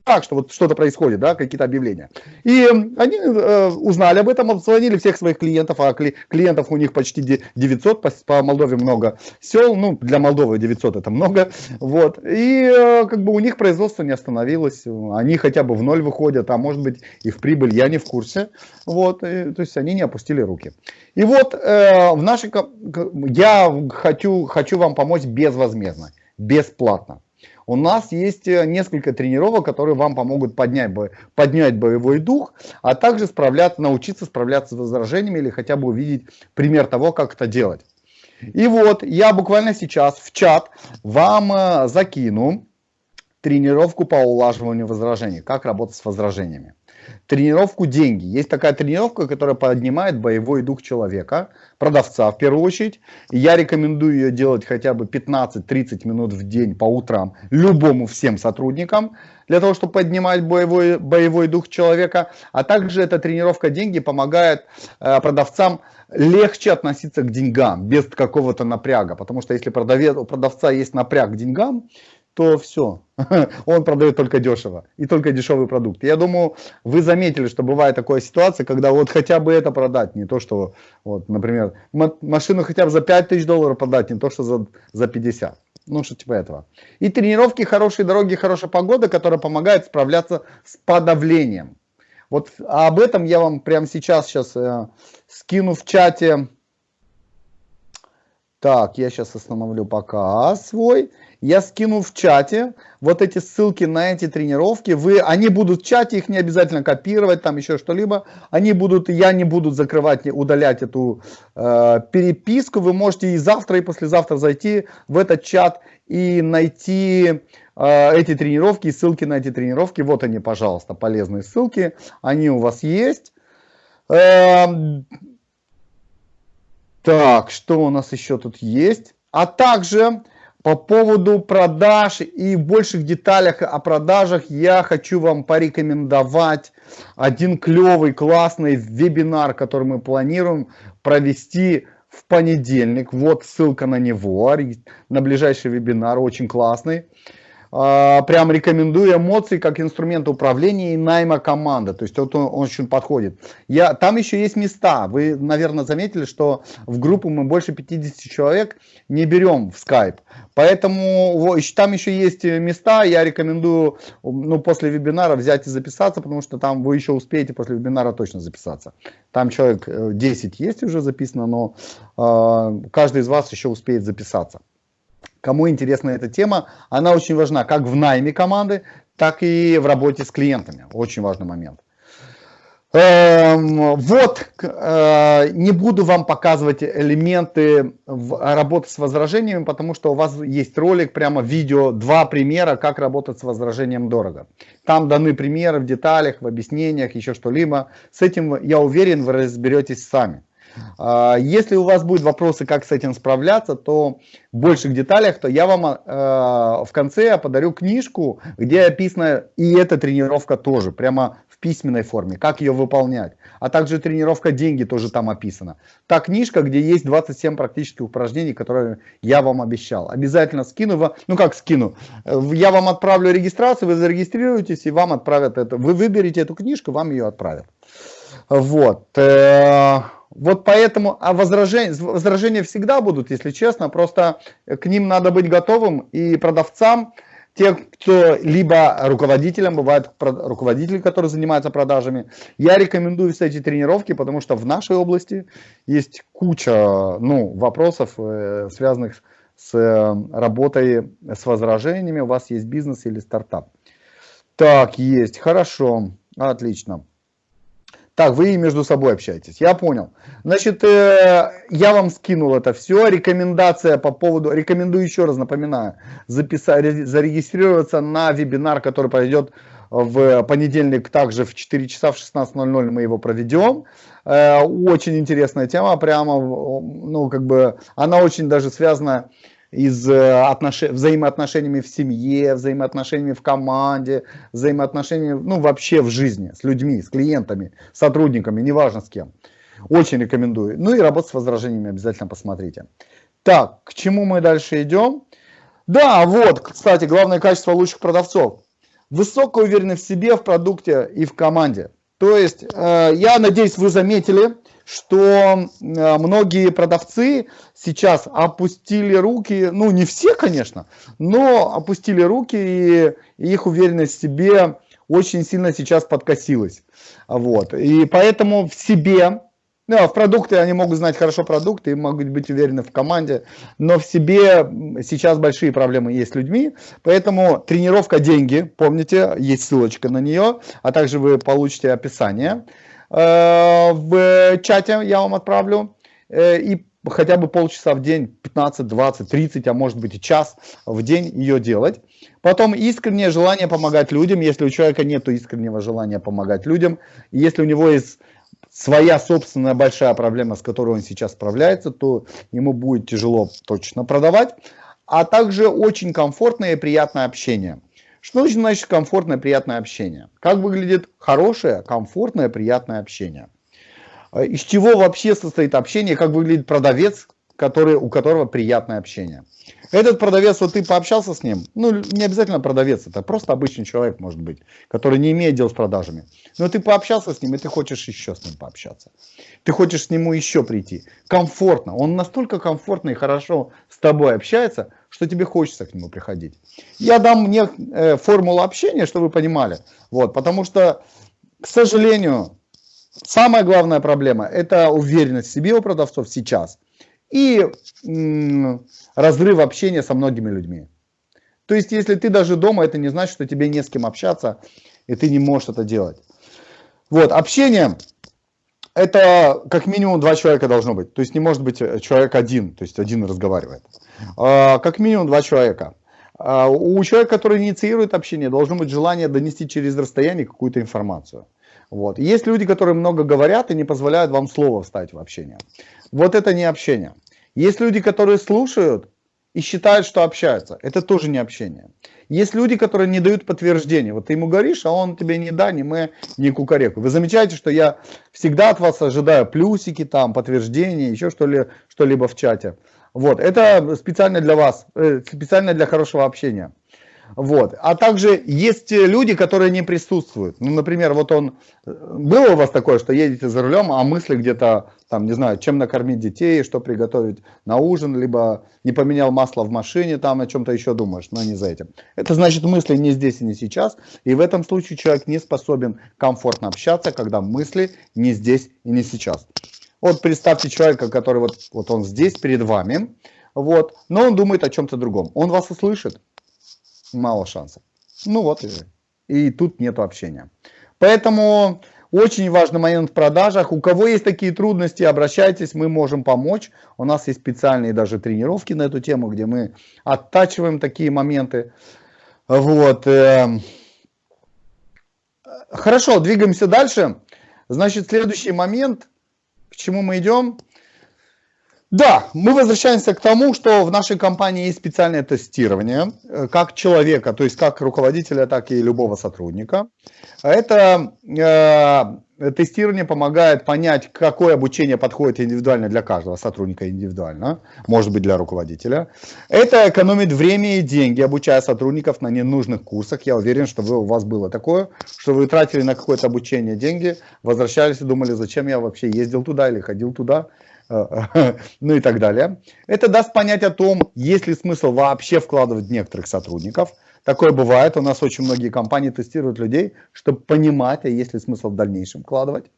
так, что вот что-то происходит, да, какие-то объявления. И они э, узнали об этом, обзвонили всех своих клиентов, а кли, клиентов у них почти 900, по, по Молдове много сел, ну, для Молдовы 900 это много, вот. И э, как бы у них производство не остановилось, они хотя бы в ноль выходят, а может быть и в прибыль, я не в курсе, вот, и, то есть они не опустили руки. И вот э, в нашей, я хочу, хочу вам помочь безвозмездно, бесплатно. У нас есть э, несколько тренировок, которые вам помогут поднять, поднять боевой дух, а также справляться, научиться справляться с возражениями или хотя бы увидеть пример того, как это делать. И вот я буквально сейчас в чат вам э, закину тренировку по улаживанию возражений, как работать с возражениями тренировку деньги. Есть такая тренировка, которая поднимает боевой дух человека, продавца в первую очередь. Я рекомендую ее делать хотя бы 15-30 минут в день по утрам любому всем сотрудникам, для того, чтобы поднимать боевой, боевой дух человека. А также эта тренировка деньги помогает э, продавцам легче относиться к деньгам без какого-то напряга. Потому что если продавец, у продавца есть напряг к деньгам, то все. Он продает только дешево и только дешевый продукт. Я думаю, вы заметили, что бывает такая ситуация, когда вот хотя бы это продать, не то, что, вот, например, машину хотя бы за 5000 долларов продать, не то, что за, за 50. Ну, что типа этого. И тренировки, хорошие дороги, хорошая погода, которая помогает справляться с подавлением. Вот об этом я вам прямо сейчас, сейчас э, скину в чате. Так, я сейчас остановлю показ свой я скину в чате вот эти ссылки на эти тренировки. Вы, они будут в чате, их не обязательно копировать, там еще что-либо. Они будут, я не буду закрывать, удалять эту э, переписку. Вы можете и завтра, и послезавтра зайти в этот чат и найти э, эти тренировки, ссылки на эти тренировки. Вот они, пожалуйста, полезные ссылки. Они у вас есть. Э, так, что у нас еще тут есть? А также по поводу продаж и больших деталях о продажах я хочу вам порекомендовать один клевый, классный вебинар, который мы планируем провести в понедельник. Вот ссылка на него, на ближайший вебинар, очень классный. А, прям рекомендую эмоции как инструмент управления и найма команды. То есть вот он, он очень подходит. Я, там еще есть места. Вы, наверное, заметили, что в группу мы больше 50 человек не берем в Skype. Поэтому там еще есть места. Я рекомендую ну, после вебинара взять и записаться, потому что там вы еще успеете после вебинара точно записаться. Там человек 10 э, есть уже записано, но э, каждый из вас еще успеет записаться. Кому интересна эта тема, она очень важна как в найме команды, так и в работе с клиентами. Очень важный момент. Эм, вот, э, не буду вам показывать элементы работы с возражениями, потому что у вас есть ролик, прямо видео, два примера, как работать с возражением дорого. Там даны примеры в деталях, в объяснениях, еще что-либо. С этим, я уверен, вы разберетесь сами. А, если у вас будут вопросы, как с этим справляться, то в больших деталях, то я вам э, в конце подарю книжку, где описана и эта тренировка тоже, прямо в письменной форме, как ее выполнять. А также тренировка деньги тоже там описана. Та книжка, где есть 27 практических упражнений, которые я вам обещал. Обязательно скину ну как скину, я вам отправлю регистрацию, вы зарегистрируетесь и вам отправят это. Вы выберете эту книжку, вам ее отправят. Вот. Э, вот поэтому, а возражения, возражения всегда будут, если честно, просто к ним надо быть готовым и продавцам, те, кто либо руководителям, бывают руководители, которые занимаются продажами. Я рекомендую все эти тренировки, потому что в нашей области есть куча ну, вопросов, э, связанных с э, работой с возражениями. У вас есть бизнес или стартап. Так, есть, хорошо, отлично. Так, вы между собой общаетесь, я понял. Значит, э, я вам скинул это все. Рекомендация по поводу, рекомендую еще раз, напоминаю, записать, зарегистрироваться на вебинар, который пройдет в понедельник, также в 4 часа в 16.00 мы его проведем. Э, очень интересная тема, прямо, ну, как бы, она очень даже связана из э, отнош... взаимоотношениями в семье, взаимоотношениями в команде, взаимоотношениями, ну, вообще в жизни, с людьми, с клиентами, сотрудниками, неважно с кем. Очень рекомендую. Ну и работать с возражениями обязательно посмотрите. Так, к чему мы дальше идем? Да, вот, кстати, главное качество лучших продавцов. Высокая уверенность в себе, в продукте и в команде. То есть, э, я надеюсь, вы заметили, что э, многие продавцы сейчас опустили руки, ну не все, конечно, но опустили руки и их уверенность в себе очень сильно сейчас подкосилась. Вот. И поэтому в себе, ну, в продукты они могут знать хорошо продукты, могут быть уверены в команде, но в себе сейчас большие проблемы есть с людьми, поэтому тренировка деньги, помните, есть ссылочка на нее, а также вы получите описание. Э, в чате я вам отправлю. Э, и хотя бы полчаса в день, 15, 20, 30, а может быть и час в день ее делать. Потом искреннее желание помогать людям, если у человека нет искреннего желания помогать людям, если у него есть своя собственная большая проблема, с которой он сейчас справляется, то ему будет тяжело точно продавать. А также очень комфортное и приятное общение. Что значит комфортное, приятное общение? Как выглядит хорошее, комфортное, приятное общение? Э, из чего вообще состоит общение, как выглядит продавец, который, у которого приятное общение. Этот продавец, вот ты пообщался с ним, ну не обязательно продавец, это просто обычный человек может быть, который не имеет дел с продажами. Но ты пообщался с ним, и ты хочешь еще с ним пообщаться. Ты хочешь с нему еще прийти. Комфортно. Он настолько комфортно и хорошо с тобой общается, что тебе хочется к нему приходить. Я дам мне э, формулу общения, чтобы вы понимали. Вот, потому что, к сожалению, самая главная проблема – это уверенность в себе у продавцов сейчас. И разрыв общения со многими людьми. То есть, если ты даже дома, это не значит, что тебе не с кем общаться, и ты не можешь это делать. Вот, общение, это как минимум два человека должно быть. То есть, не может быть э, человек один, то есть, один разговаривает. А, как минимум два человека. А, у человека, который инициирует общение, должно быть желание донести через расстояние какую-то информацию. Вот. Есть люди, которые много говорят и не позволяют вам слово вставить в общение. Вот это не общение. Есть люди, которые слушают и считают, что общаются. Это тоже не общение. Есть люди, которые не дают подтверждения. Вот ты ему говоришь, а он тебе не да, ни мы, ни кукареку. Вы замечаете, что я всегда от вас ожидаю плюсики, там, подтверждения, еще что-либо что в чате. Вот, это специально для вас, э, специально для хорошего общения. Вот. А также есть люди, которые не присутствуют. Ну, например, вот он, было у вас такое, что едете за рулем, а мысли где-то, там, не знаю, чем накормить детей, что приготовить на ужин, либо не поменял масло в машине, там о чем-то еще думаешь, но не за этим. Это значит мысли не здесь и не сейчас, и в этом случае человек не способен комфортно общаться, когда мысли не здесь и не сейчас. Вот представьте человека, который вот, вот он здесь перед вами, вот, но он думает о чем-то другом. Он вас услышит, мало шансов. Ну вот и, и тут нет общения. Поэтому очень важный момент в продажах. У кого есть такие трудности, обращайтесь, мы можем помочь. У нас есть специальные даже тренировки на эту тему, где мы оттачиваем такие моменты. Вот. Эм. Хорошо, двигаемся дальше. Значит, следующий момент, к чему мы идем. Да, мы возвращаемся к тому, что в нашей компании есть специальное тестирование, э, как человека, то есть как руководителя, так и любого сотрудника. Это э, тестирование помогает понять, какое обучение подходит индивидуально для каждого сотрудника индивидуально, может быть для руководителя. Это экономит время и деньги, обучая сотрудников на ненужных курсах. Я уверен, что вы, у вас было такое, что вы тратили на какое-то обучение деньги, возвращались и думали, зачем я вообще ездил туда или ходил туда. ну и так далее. Это даст понять о том, есть ли смысл вообще вкладывать некоторых сотрудников. Такое бывает, у нас очень многие компании тестируют людей, чтобы понимать, а есть ли смысл в дальнейшем вкладывать.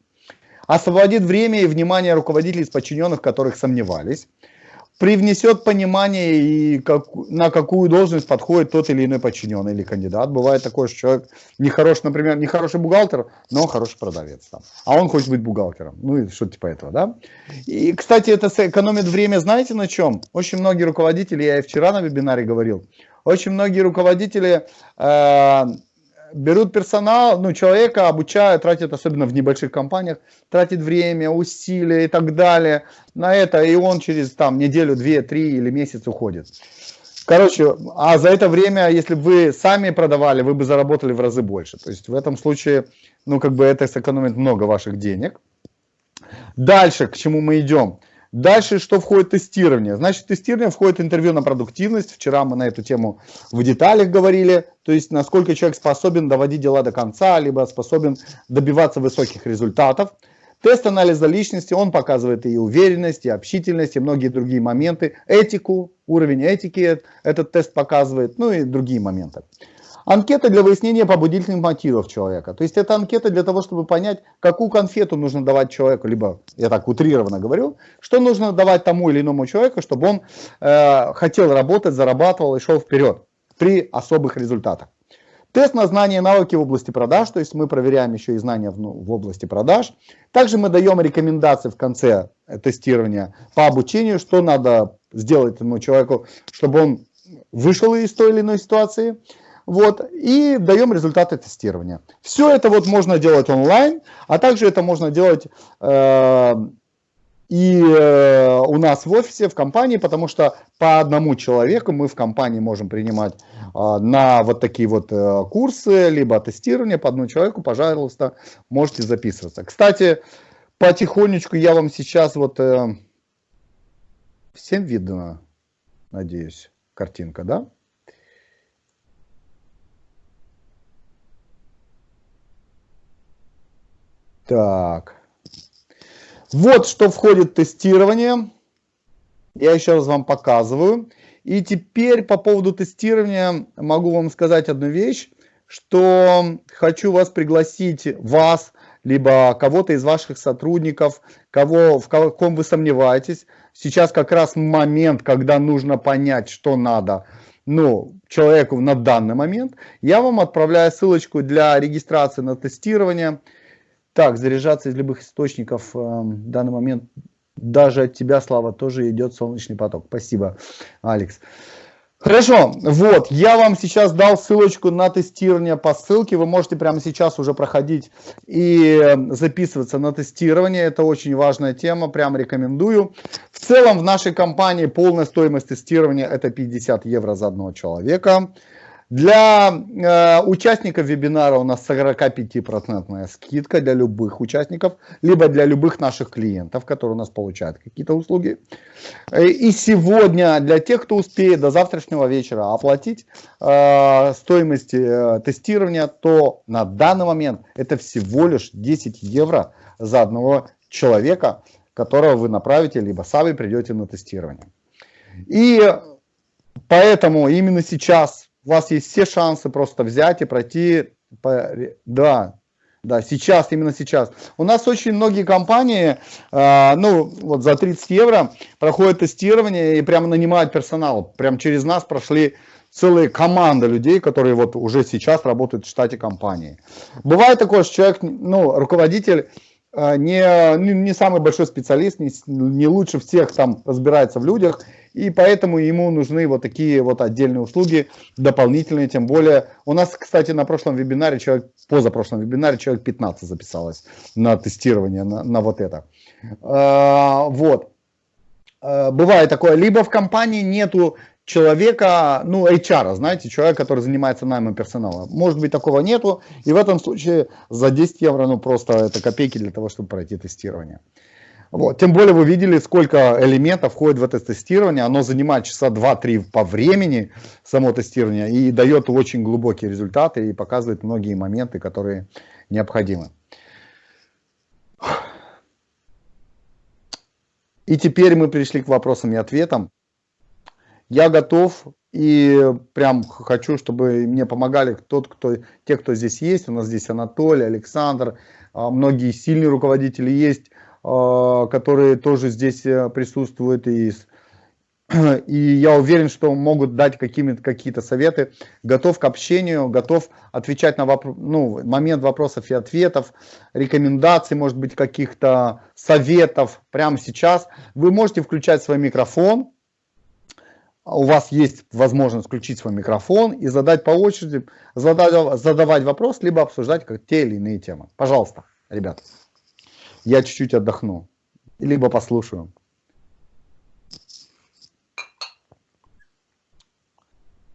Освободит время и внимание руководителей из подчиненных, которых сомневались привнесет понимание и как, на какую должность подходит тот или иной подчиненный или кандидат. Бывает такое, что человек нехороший, например, нехороший бухгалтер, но хороший продавец. Там. А он хочет быть бухгалтером. Ну и что-то типа этого, да? И, кстати, это экономит время, знаете на чем? Очень многие руководители, я и вчера на вебинаре говорил, очень многие руководители э, берут персонал, ну, человека обучают, тратят, особенно в небольших компаниях, тратит время, усилия и так далее на это, и он через там неделю, две, три или месяц уходит. Короче, а за это время, если бы вы сами продавали, вы бы заработали в разы больше. То есть в этом случае, ну, как бы это сэкономит много ваших денег. Дальше, к чему мы идем? Дальше, что входит тестирование? Значит, тестирование входит интервью на продуктивность. Вчера мы на эту тему в деталях говорили. То есть, насколько человек способен доводить дела до конца, либо способен добиваться высоких результатов. Тест анализа личности, он показывает и уверенность, и общительность, и многие другие моменты. Этику, уровень этики этот тест показывает, ну и другие моменты. Анкета для выяснения побудительных мотивов человека. То есть это анкета для того, чтобы понять, какую конфету нужно давать человеку, либо, я так утрированно говорю, что нужно давать тому или иному человеку, чтобы он э, хотел работать, зарабатывал и шел вперед при особых результатах. Тест на знания и навыки в области продаж, то есть мы проверяем еще и знания в, ну, в области продаж. Также мы даем рекомендации в конце э, тестирования по обучению, что надо сделать этому человеку, чтобы он вышел из той или иной ситуации. Вот, и даем результаты тестирования. Все это вот можно делать онлайн, а также это можно делать э, и э, у нас в офисе, в компании, потому что по одному человеку мы в компании можем принимать э, на вот такие вот э, курсы, либо тестирование по одному человеку, пожалуйста, можете записываться. Кстати, потихонечку я вам сейчас вот... Э, Всем видно, надеюсь, картинка, да? Так. Вот что входит в тестирование. Я еще раз вам показываю. И теперь по поводу тестирования могу вам сказать одну вещь, что хочу вас пригласить, вас, либо кого-то из ваших сотрудников, кого, в ком вы сомневаетесь. Сейчас как раз момент, когда нужно понять, что надо ну, человеку на данный момент. Я вам отправляю ссылочку для регистрации на тестирование. Так, заряжаться из любых источников э, в данный момент даже от тебя, Слава, тоже идет солнечный поток. Спасибо, Алекс. Хорошо, вот, я вам сейчас дал ссылочку на тестирование по ссылке, вы можете прямо сейчас уже проходить и э, записываться на тестирование, это очень важная тема, прям рекомендую. В целом в нашей компании полная стоимость тестирования это 50 евро за одного человека. Для э, участников вебинара у нас 45% скидка для любых участников, либо для любых наших клиентов, которые у нас получают какие-то услуги. Э, и сегодня для тех, кто успеет до завтрашнего вечера оплатить э, стоимость э, тестирования, то на данный момент это всего лишь 10 евро за одного человека, которого вы направите, либо сами придете на тестирование. И поэтому именно сейчас у вас есть все шансы просто взять и пройти, по, да, да, сейчас, именно сейчас. У нас очень многие компании, э, ну, вот за 30 евро проходят тестирование и прямо нанимают персонал. Прям через нас прошли целые команды людей, которые вот уже сейчас работают в штате компании. Бывает такое, что человек, ну, руководитель, э, не, не самый большой специалист, не, не лучше всех там разбирается в людях, и поэтому ему нужны вот такие вот отдельные услуги, дополнительные, тем более. У нас, кстати, на прошлом вебинаре, человек, позапрошлом вебинаре человек 15 записалось на тестирование, на, на вот это. А, вот. А, бывает такое, либо в компании нету человека, ну, HR, знаете, человек, который занимается наймом персонала. Может быть, такого нету, и в этом случае за 10 евро, ну, просто это копейки для того, чтобы пройти тестирование. Вот. Тем более вы видели, сколько элементов входит в это тестирование. Оно занимает часа 2-3 по времени, само тестирование, и дает очень глубокие результаты и показывает многие моменты, которые необходимы. И теперь мы пришли к вопросам и ответам. Я готов и прям хочу, чтобы мне помогали тот, кто, те, кто здесь есть. У нас здесь Анатолий, Александр, а, многие сильные руководители есть. А, которые тоже здесь э, присутствуют. И, и я уверен, что могут дать какие-то советы. Готов к общению, готов отвечать на вопрос, ну, момент вопросов и ответов, рекомендаций, может быть, каких-то советов прямо сейчас. Вы можете включать свой микрофон, у вас есть возможность включить свой микрофон и задать по очереди, задать, задавать вопрос, либо обсуждать как те или иные темы. Пожалуйста, ребята я чуть-чуть отдохну, либо послушаю.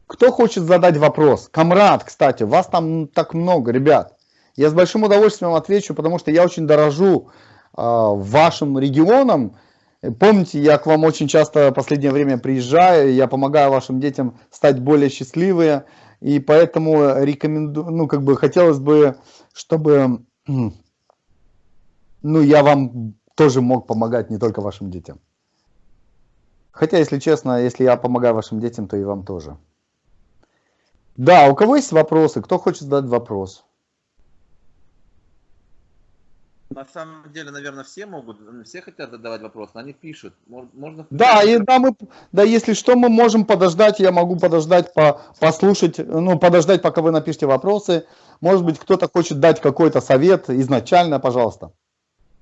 Кто хочет задать вопрос? Камрад, кстати, вас там так много, ребят. Я с большим удовольствием отвечу, потому что я очень дорожу э, вашим регионом. Помните, я к вам очень часто в последнее время приезжаю, я помогаю вашим детям стать более счастливыми, и поэтому рекомендую, ну, как бы хотелось бы, чтобы ну, я вам тоже мог помогать не только вашим детям. Хотя, если честно, если я помогаю вашим детям, то и вам тоже. Да, у кого есть вопросы? Кто хочет задать вопрос? На самом деле, наверное, все могут, все хотят задавать вопросы, они пишут. Можно... Да, и, да, мы, да, если что, мы можем подождать, я могу подождать, по, послушать, ну, подождать, пока вы напишите вопросы. Может быть, кто-то хочет дать какой-то совет изначально, пожалуйста.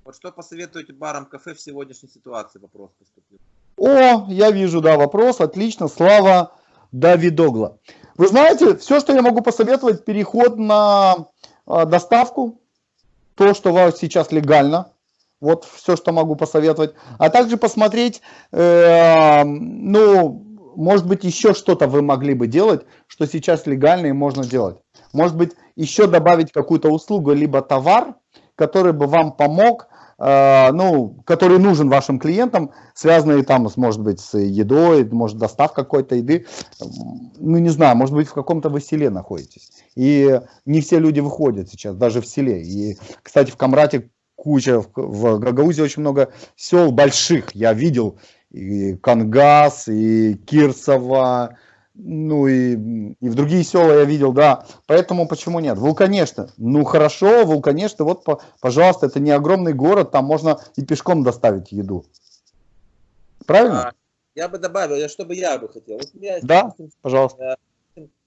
Вот что посоветуете барам кафе в сегодняшней ситуации? Вопрос поступил. О, я вижу, да, вопрос. Отлично. Слава Давидогла. Вы знаете, все, что я могу посоветовать, переход на э, доставку. То, что у вас сейчас легально. Вот все, что могу посоветовать. А также посмотреть, э, ну, может быть, еще что-то вы могли бы делать, что сейчас легально и можно делать. Может быть, еще добавить какую-то услугу, либо товар, который бы вам помог ну, который нужен вашим клиентам, связанный там, может быть, с едой, может, доставка какой-то еды. Ну, не знаю, может быть, в каком-то вы селе находитесь. И не все люди выходят сейчас, даже в селе. И, кстати, в Камрате куча, в Гагаузе очень много сел больших. Я видел и Кангас, и Кирсово, ну и, и в другие села я видел, да. Поэтому почему нет? Вулканешта. Ну хорошо, Вулканешта, вот, пожалуйста, это не огромный город, там можно и пешком доставить еду. Правильно? А, я бы добавил, я, что бы я бы хотел. Вот я, да, пожалуйста.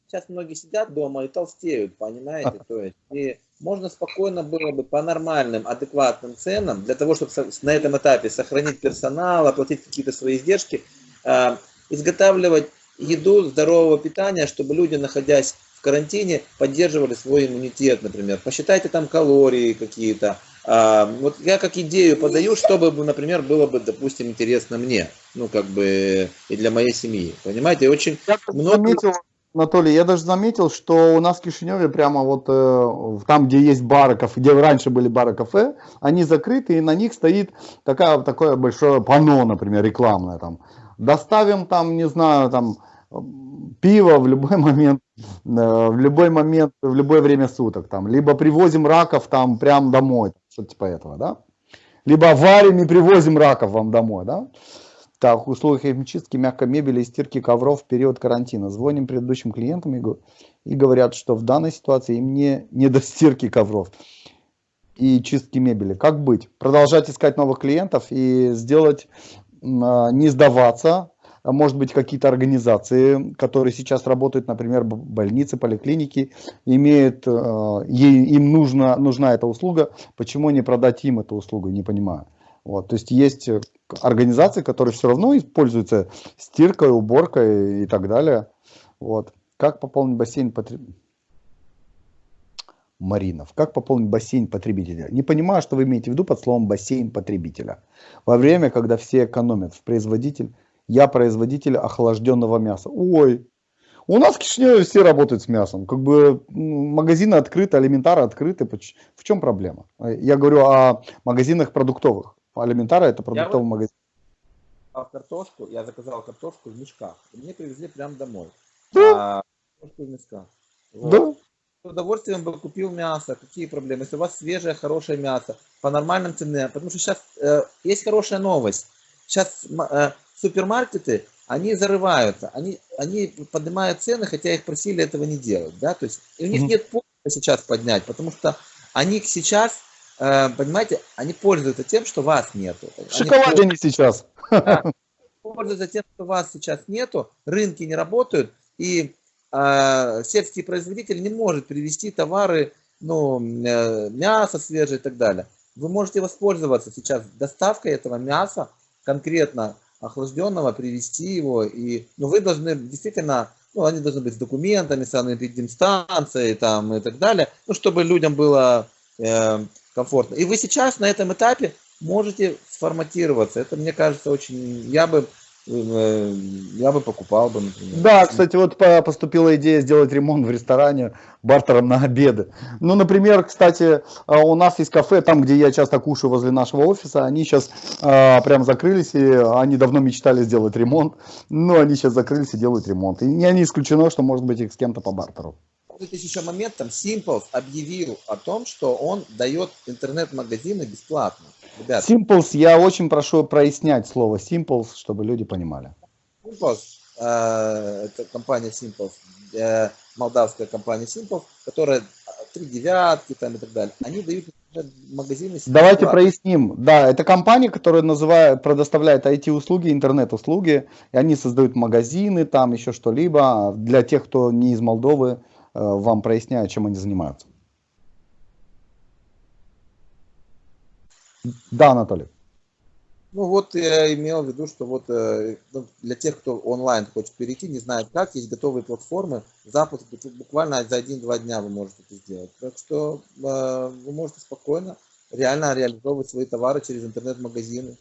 Сейчас многие сидят дома и толстеют, понимаете? То есть, и можно спокойно было бы по нормальным, адекватным ценам, для того, чтобы на этом этапе сохранить персонал, оплатить какие-то свои издержки, а, изготавливать еду здорового питания, чтобы люди, находясь в карантине, поддерживали свой иммунитет, например. Посчитайте там калории какие-то. А, вот я как идею подаю, чтобы, например, было бы, допустим, интересно мне, ну, как бы, и для моей семьи. Понимаете, очень я много... Заметил, Анатолий, я даже заметил, что у нас в Кишиневе прямо вот э, там, где есть бары, кафе, где раньше были бары, кафе, они закрыты, и на них стоит такая, такое большое панно, например, рекламное там. Доставим там, не знаю, там пиво в любой момент, э, в любой момент, в любое время суток, там, либо привозим раков там прям домой, что-то типа этого, да, либо варим и привозим раков вам домой, да. Так, услуги химчистки, мягкой мебели и стирки ковров в период карантина. Звоним предыдущим клиентам и, и говорят, что в данной ситуации им не, не до стирки ковров и чистки мебели. Как быть? Продолжать искать новых клиентов и сделать, не сдаваться, а может быть какие-то организации, которые сейчас работают, например, больницы, поликлиники, имеют, э, им нужна, нужна эта услуга, почему не продать им эту услугу, не понимаю. Вот, то есть есть организации, которые все равно используются стиркой, уборкой и так далее. Вот. Как пополнить бассейн потребителя? Маринов. Как пополнить бассейн потребителя? Не понимаю, что вы имеете в виду под словом бассейн потребителя. Во время, когда все экономят в производитель, я производитель охлажденного мяса. Ой, у нас в Кишиневе все работают с мясом. Как бы магазины открыты, алиментары открыты. В чем проблема? Я говорю о магазинах продуктовых. Алиментара это продуктовый я магазин. А картошку, я заказал картошку в мешках. Мне привезли прямо домой. Да. А, картошку в мешках. Вот. Да. Удовольствием бы купил мясо. Какие проблемы? Если у вас свежее, хорошее мясо, по нормальным цене. Потому что сейчас э, есть хорошая новость. Сейчас э, супермаркеты, они зарываются, они, они поднимают цены, хотя их просили этого не делать, да, то есть у них mm -hmm. нет повода сейчас поднять, потому что они сейчас, э, понимаете, они пользуются тем, что вас нету. В шоколаде они сейчас. Да, пользуются тем, что вас сейчас нету, рынки не работают, и э, сельский производитель не может привезти товары, ну, э, мясо свежее и так далее. Вы можете воспользоваться сейчас доставкой этого мяса конкретно охлажденного, привести его. И, ну, вы должны действительно, ну, они должны быть с документами, с санэпидемстанцией там и так далее, ну, чтобы людям было э, комфортно. И вы сейчас на этом этапе можете сформатироваться. Это, мне кажется, очень... Я бы я бы покупал бы, например. Да, кстати, вот поступила идея сделать ремонт в ресторане бартером на обеды. Ну, например, кстати, а, у нас есть кафе, там, где я часто кушаю возле нашего офиса, они сейчас а, прям закрылись, и они давно мечтали сделать ремонт, но они сейчас закрылись и делают ремонт. И не исключено, что может быть их с кем-то по бартеру. Тут есть еще момент, там Simples объявил о том, что он дает интернет-магазины бесплатно. Ребят. Simples, я очень прошу прояснять слово Simples, чтобы люди понимали. Simples, э, это компания Simples, э, молдавская компания Simples, которая три девятки там и так далее, они дают магазины. Давайте бесплатно. проясним. Да, это компания, которая называет, предоставляет IT-услуги, интернет-услуги, и они создают магазины, там еще что-либо. Для тех, кто не из Молдовы, э, вам проясняю, чем они занимаются. Да, Анатолий. Ну вот я имел в виду, что вот э, ну, для тех, кто онлайн хочет перейти, не знает как, есть готовые платформы, запуск буквально за один-два дня вы можете это сделать. Так что э, вы можете спокойно реально реализовывать свои товары через интернет-магазины.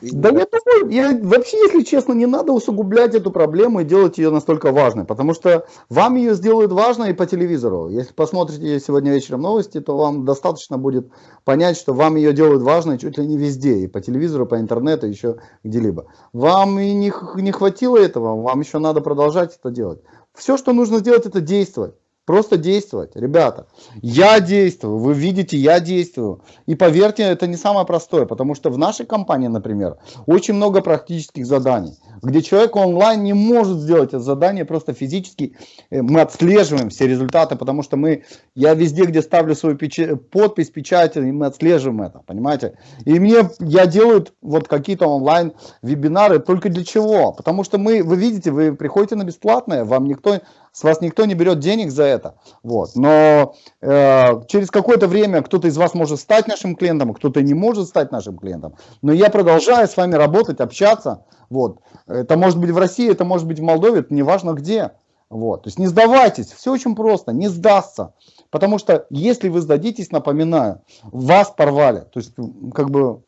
Да я думаю, я, вообще, если честно, не надо усугублять эту проблему и делать ее настолько важной, потому что вам ее сделают важной и по телевизору. Если посмотрите сегодня вечером новости, то вам достаточно будет понять, что вам ее делают важной чуть ли не везде, и по телевизору, по интернету, еще где-либо. Вам и не, не хватило этого, вам еще надо продолжать это делать. Все, что нужно сделать, это действовать. Просто действовать. Ребята, я действую, вы видите, я действую. И поверьте, это не самое простое, потому что в нашей компании, например, очень много практических заданий, где человек онлайн не может сделать это задание просто физически. Э, мы отслеживаем все результаты, потому что мы, я везде, где ставлю свою печать, подпись, печать, и мы отслеживаем это, понимаете? И мне, я делаю вот какие-то онлайн вебинары только для чего? Потому что мы, вы видите, вы приходите на бесплатное, вам никто с вас никто не берет денег за это. Вот. Но э, через какое-то время кто-то из вас может стать нашим клиентом, а кто-то не может стать нашим клиентом. Но я продолжаю с вами работать, общаться. Вот. Это может быть в России, это может быть в Молдове, это неважно где. Вот. То есть не сдавайтесь, все очень просто, не сдастся. Потому что если вы сдадитесь, напоминаю, вас порвали. То есть как бы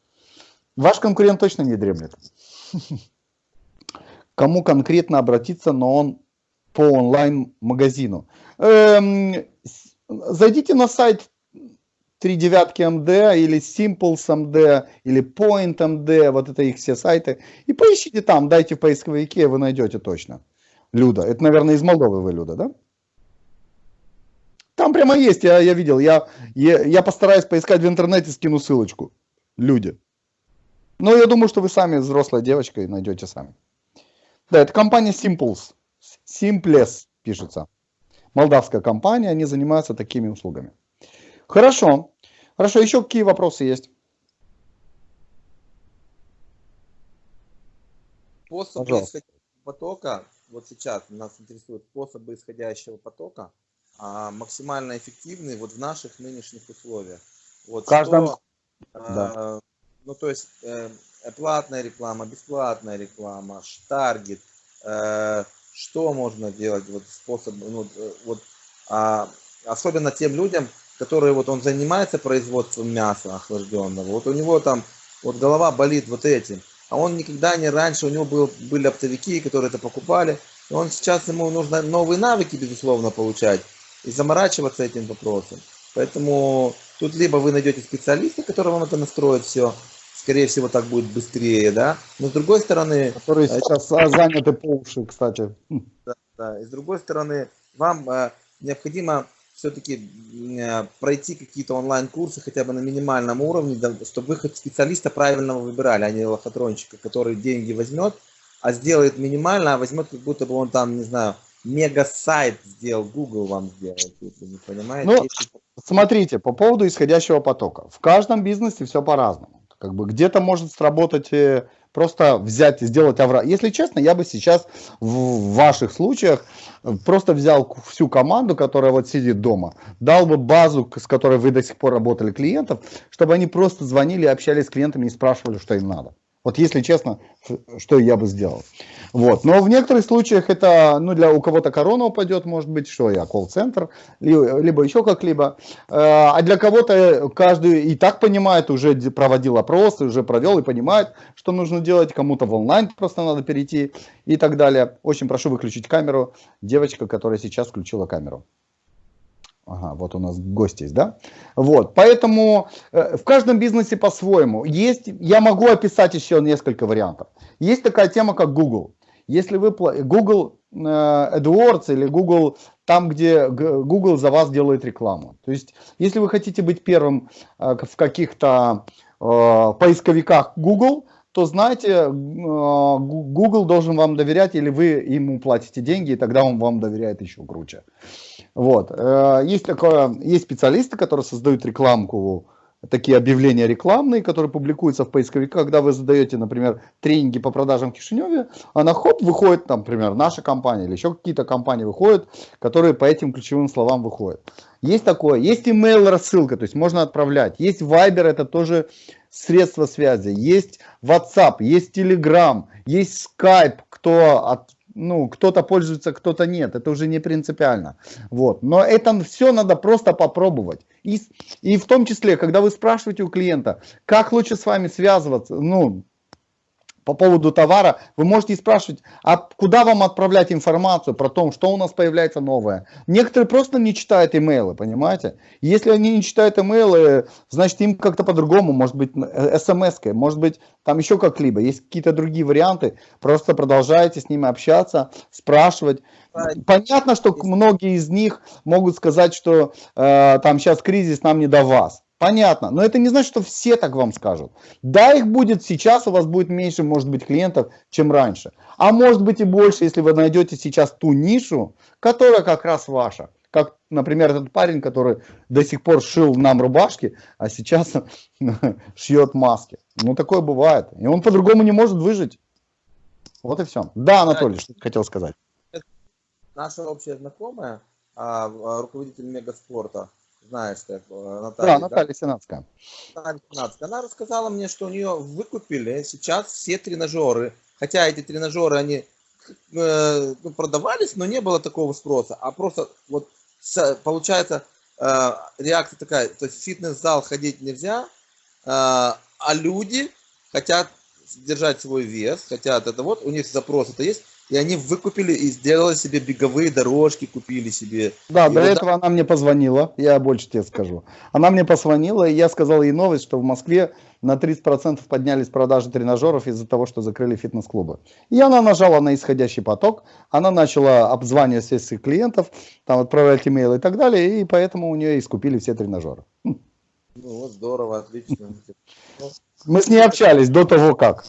ваш конкурент точно не дремлет. Кому конкретно обратиться, но он по онлайн-магазину. Эм, зайдите на сайт 3 девятки МД или Simples МД или Point МД, вот это их все сайты, и поищите там, дайте в поисковике, вы найдете точно. Люда, это, наверное, из Молдовы вы, Люда, да? Там прямо есть, я, я видел, я, я, я постараюсь поискать в интернете, скину ссылочку. Люди. Но я думаю, что вы сами взрослая девочка и найдете сами. Да, это компания Simples. Simples пишется. Молдавская компания, они занимаются такими услугами. Хорошо. Хорошо, еще какие вопросы есть? Способы исходящего потока, вот сейчас нас интересуют способы исходящего потока, а, максимально эффективны вот в наших нынешних условиях. Вот каждом... Что, да. а, ну, то есть э, платная реклама, бесплатная реклама, таргет, э, что можно делать, вот способ, ну, э, вот, а, особенно тем людям, которые вот он занимается производством мяса охлажденного, вот у него там вот голова болит вот этим, а он никогда не раньше, у него был, были оптовики, которые это покупали, и он сейчас, ему нужно новые навыки, безусловно, получать и заморачиваться этим вопросом. Поэтому тут либо вы найдете специалиста, который вам это настроит все, скорее всего, так будет быстрее, да. Но с другой стороны... Которые э, сейчас заняты по уши, кстати. Да, да. И с другой стороны, вам э, необходимо все-таки э, пройти какие-то онлайн-курсы хотя бы на минимальном уровне, да, чтобы вы хоть специалиста правильного выбирали, а не лохотрончика, который деньги возьмет, а сделает минимально, а возьмет как будто бы он там, не знаю, мега-сайт сделал, Google вам сделает, если не понимаете. Ну, смотрите, по поводу исходящего потока. В каждом бизнесе все по-разному. Как бы где-то может сработать э, просто взять и сделать авра. Если честно, я бы сейчас в ваших случаях э, просто взял всю команду, которая вот сидит дома, дал бы базу, с которой вы до сих пор работали клиентов, чтобы они просто звонили, общались с клиентами и спрашивали, что им надо. Вот если честно, что я бы сделал. Вот. Но в некоторых случаях это, ну, для у кого-то корона упадет, может быть, что я, колл-центр, либо еще как-либо. Э, а для кого-то каждый и так понимает, уже проводил опросы, уже провел и понимает, что нужно делать. Кому-то в онлайн просто надо перейти и так далее. Очень прошу выключить камеру. Девочка, которая сейчас включила камеру. Ага, вот у нас гость есть, да? Вот, поэтому э, в каждом бизнесе по-своему. Есть, я могу описать еще несколько вариантов. Есть такая тема, как Google. Если вы Google э, AdWords или Google, там, где Google за вас делает рекламу. То есть, если вы хотите быть первым э, в каких-то э, поисковиках Google, то знаете, э, Google должен вам доверять, или вы ему платите деньги, и тогда он вам доверяет еще круче. Вот. Э, есть, такое, есть специалисты, которые создают рекламку, такие объявления рекламные, которые публикуются в поисковиках, когда вы задаете, например, тренинги по продажам в Кишиневе, она хоп, выходит, например, наша компания или еще какие-то компании выходят, которые по этим ключевым словам выходят. Есть такое, есть email рассылка, то есть можно отправлять, есть Viber, это тоже средство связи, есть WhatsApp, есть Telegram, есть Skype, кто от ну, кто-то пользуется, кто-то нет, это уже не принципиально. Вот. Но это все надо просто попробовать. И, и в том числе, когда вы спрашиваете у клиента, как лучше с вами связываться, ну, по поводу товара, вы можете спрашивать, а куда вам отправлять информацию про то, что у нас появляется новое. Некоторые просто не читают имейлы, понимаете? Если они не читают имейлы, значит им как-то по-другому, может быть смс может быть там еще как-либо. Есть какие-то другие варианты, просто продолжайте с ними общаться, спрашивать. Понятно, что многие из них могут сказать, что э, там сейчас кризис, нам не до вас. Понятно, но это не значит, что все так вам скажут. Да, их будет сейчас, у вас будет меньше, может быть, клиентов, чем раньше. А может быть и больше, если вы найдете сейчас ту нишу, которая как раз ваша. Как, например, этот парень, который до сих пор шил нам рубашки, а сейчас шьет маски. Ну, такое бывает. И он по-другому не может выжить. Вот и все. Да, Анатолий, что ты хотел сказать? Наша общая знакомая, а, руководитель Мегаспорта, знаешь, так, э, Наталья. Да, Наталья да? Сенатская. Наталья Сенатская. Она рассказала мне, что у нее выкупили сейчас все тренажеры. Хотя эти тренажеры, они э, ну, продавались, но не было такого спроса. А просто вот получается э, реакция такая, то есть в фитнес-зал ходить нельзя, э, а люди хотят держать свой вес, хотят это вот, у них запрос это есть, и они выкупили и сделали себе беговые дорожки, купили себе. Да, и до вот этого она мне позвонила, я больше тебе скажу. Она мне позвонила, и я сказал ей новость, что в Москве на 30% поднялись продажи тренажеров из-за того, что закрыли фитнес-клубы. И она нажала на исходящий поток, она начала обзванивать всех своих клиентов, там отправлять имейлы и так далее, и поэтому у нее и скупили все тренажеры. Ну вот здорово, отлично. Мы с ней общались до того как.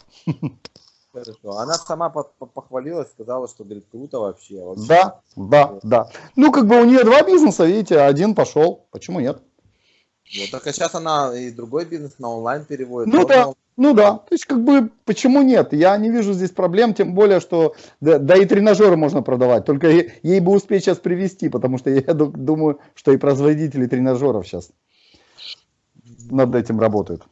Хорошо. Она сама похвалилась, сказала, что говорит, круто вообще. вообще. Да, да, да. Ну, как бы у нее два бизнеса, видите, один пошел. Почему нет? Вот, так а сейчас она и другой бизнес на онлайн переводит. Ну да, ну да. То есть, как бы, почему нет? Я не вижу здесь проблем, тем более, что да, да и тренажеры можно продавать. Только ей, ей бы успеть сейчас привести, потому что я думаю, что и производители тренажеров сейчас над этим работают.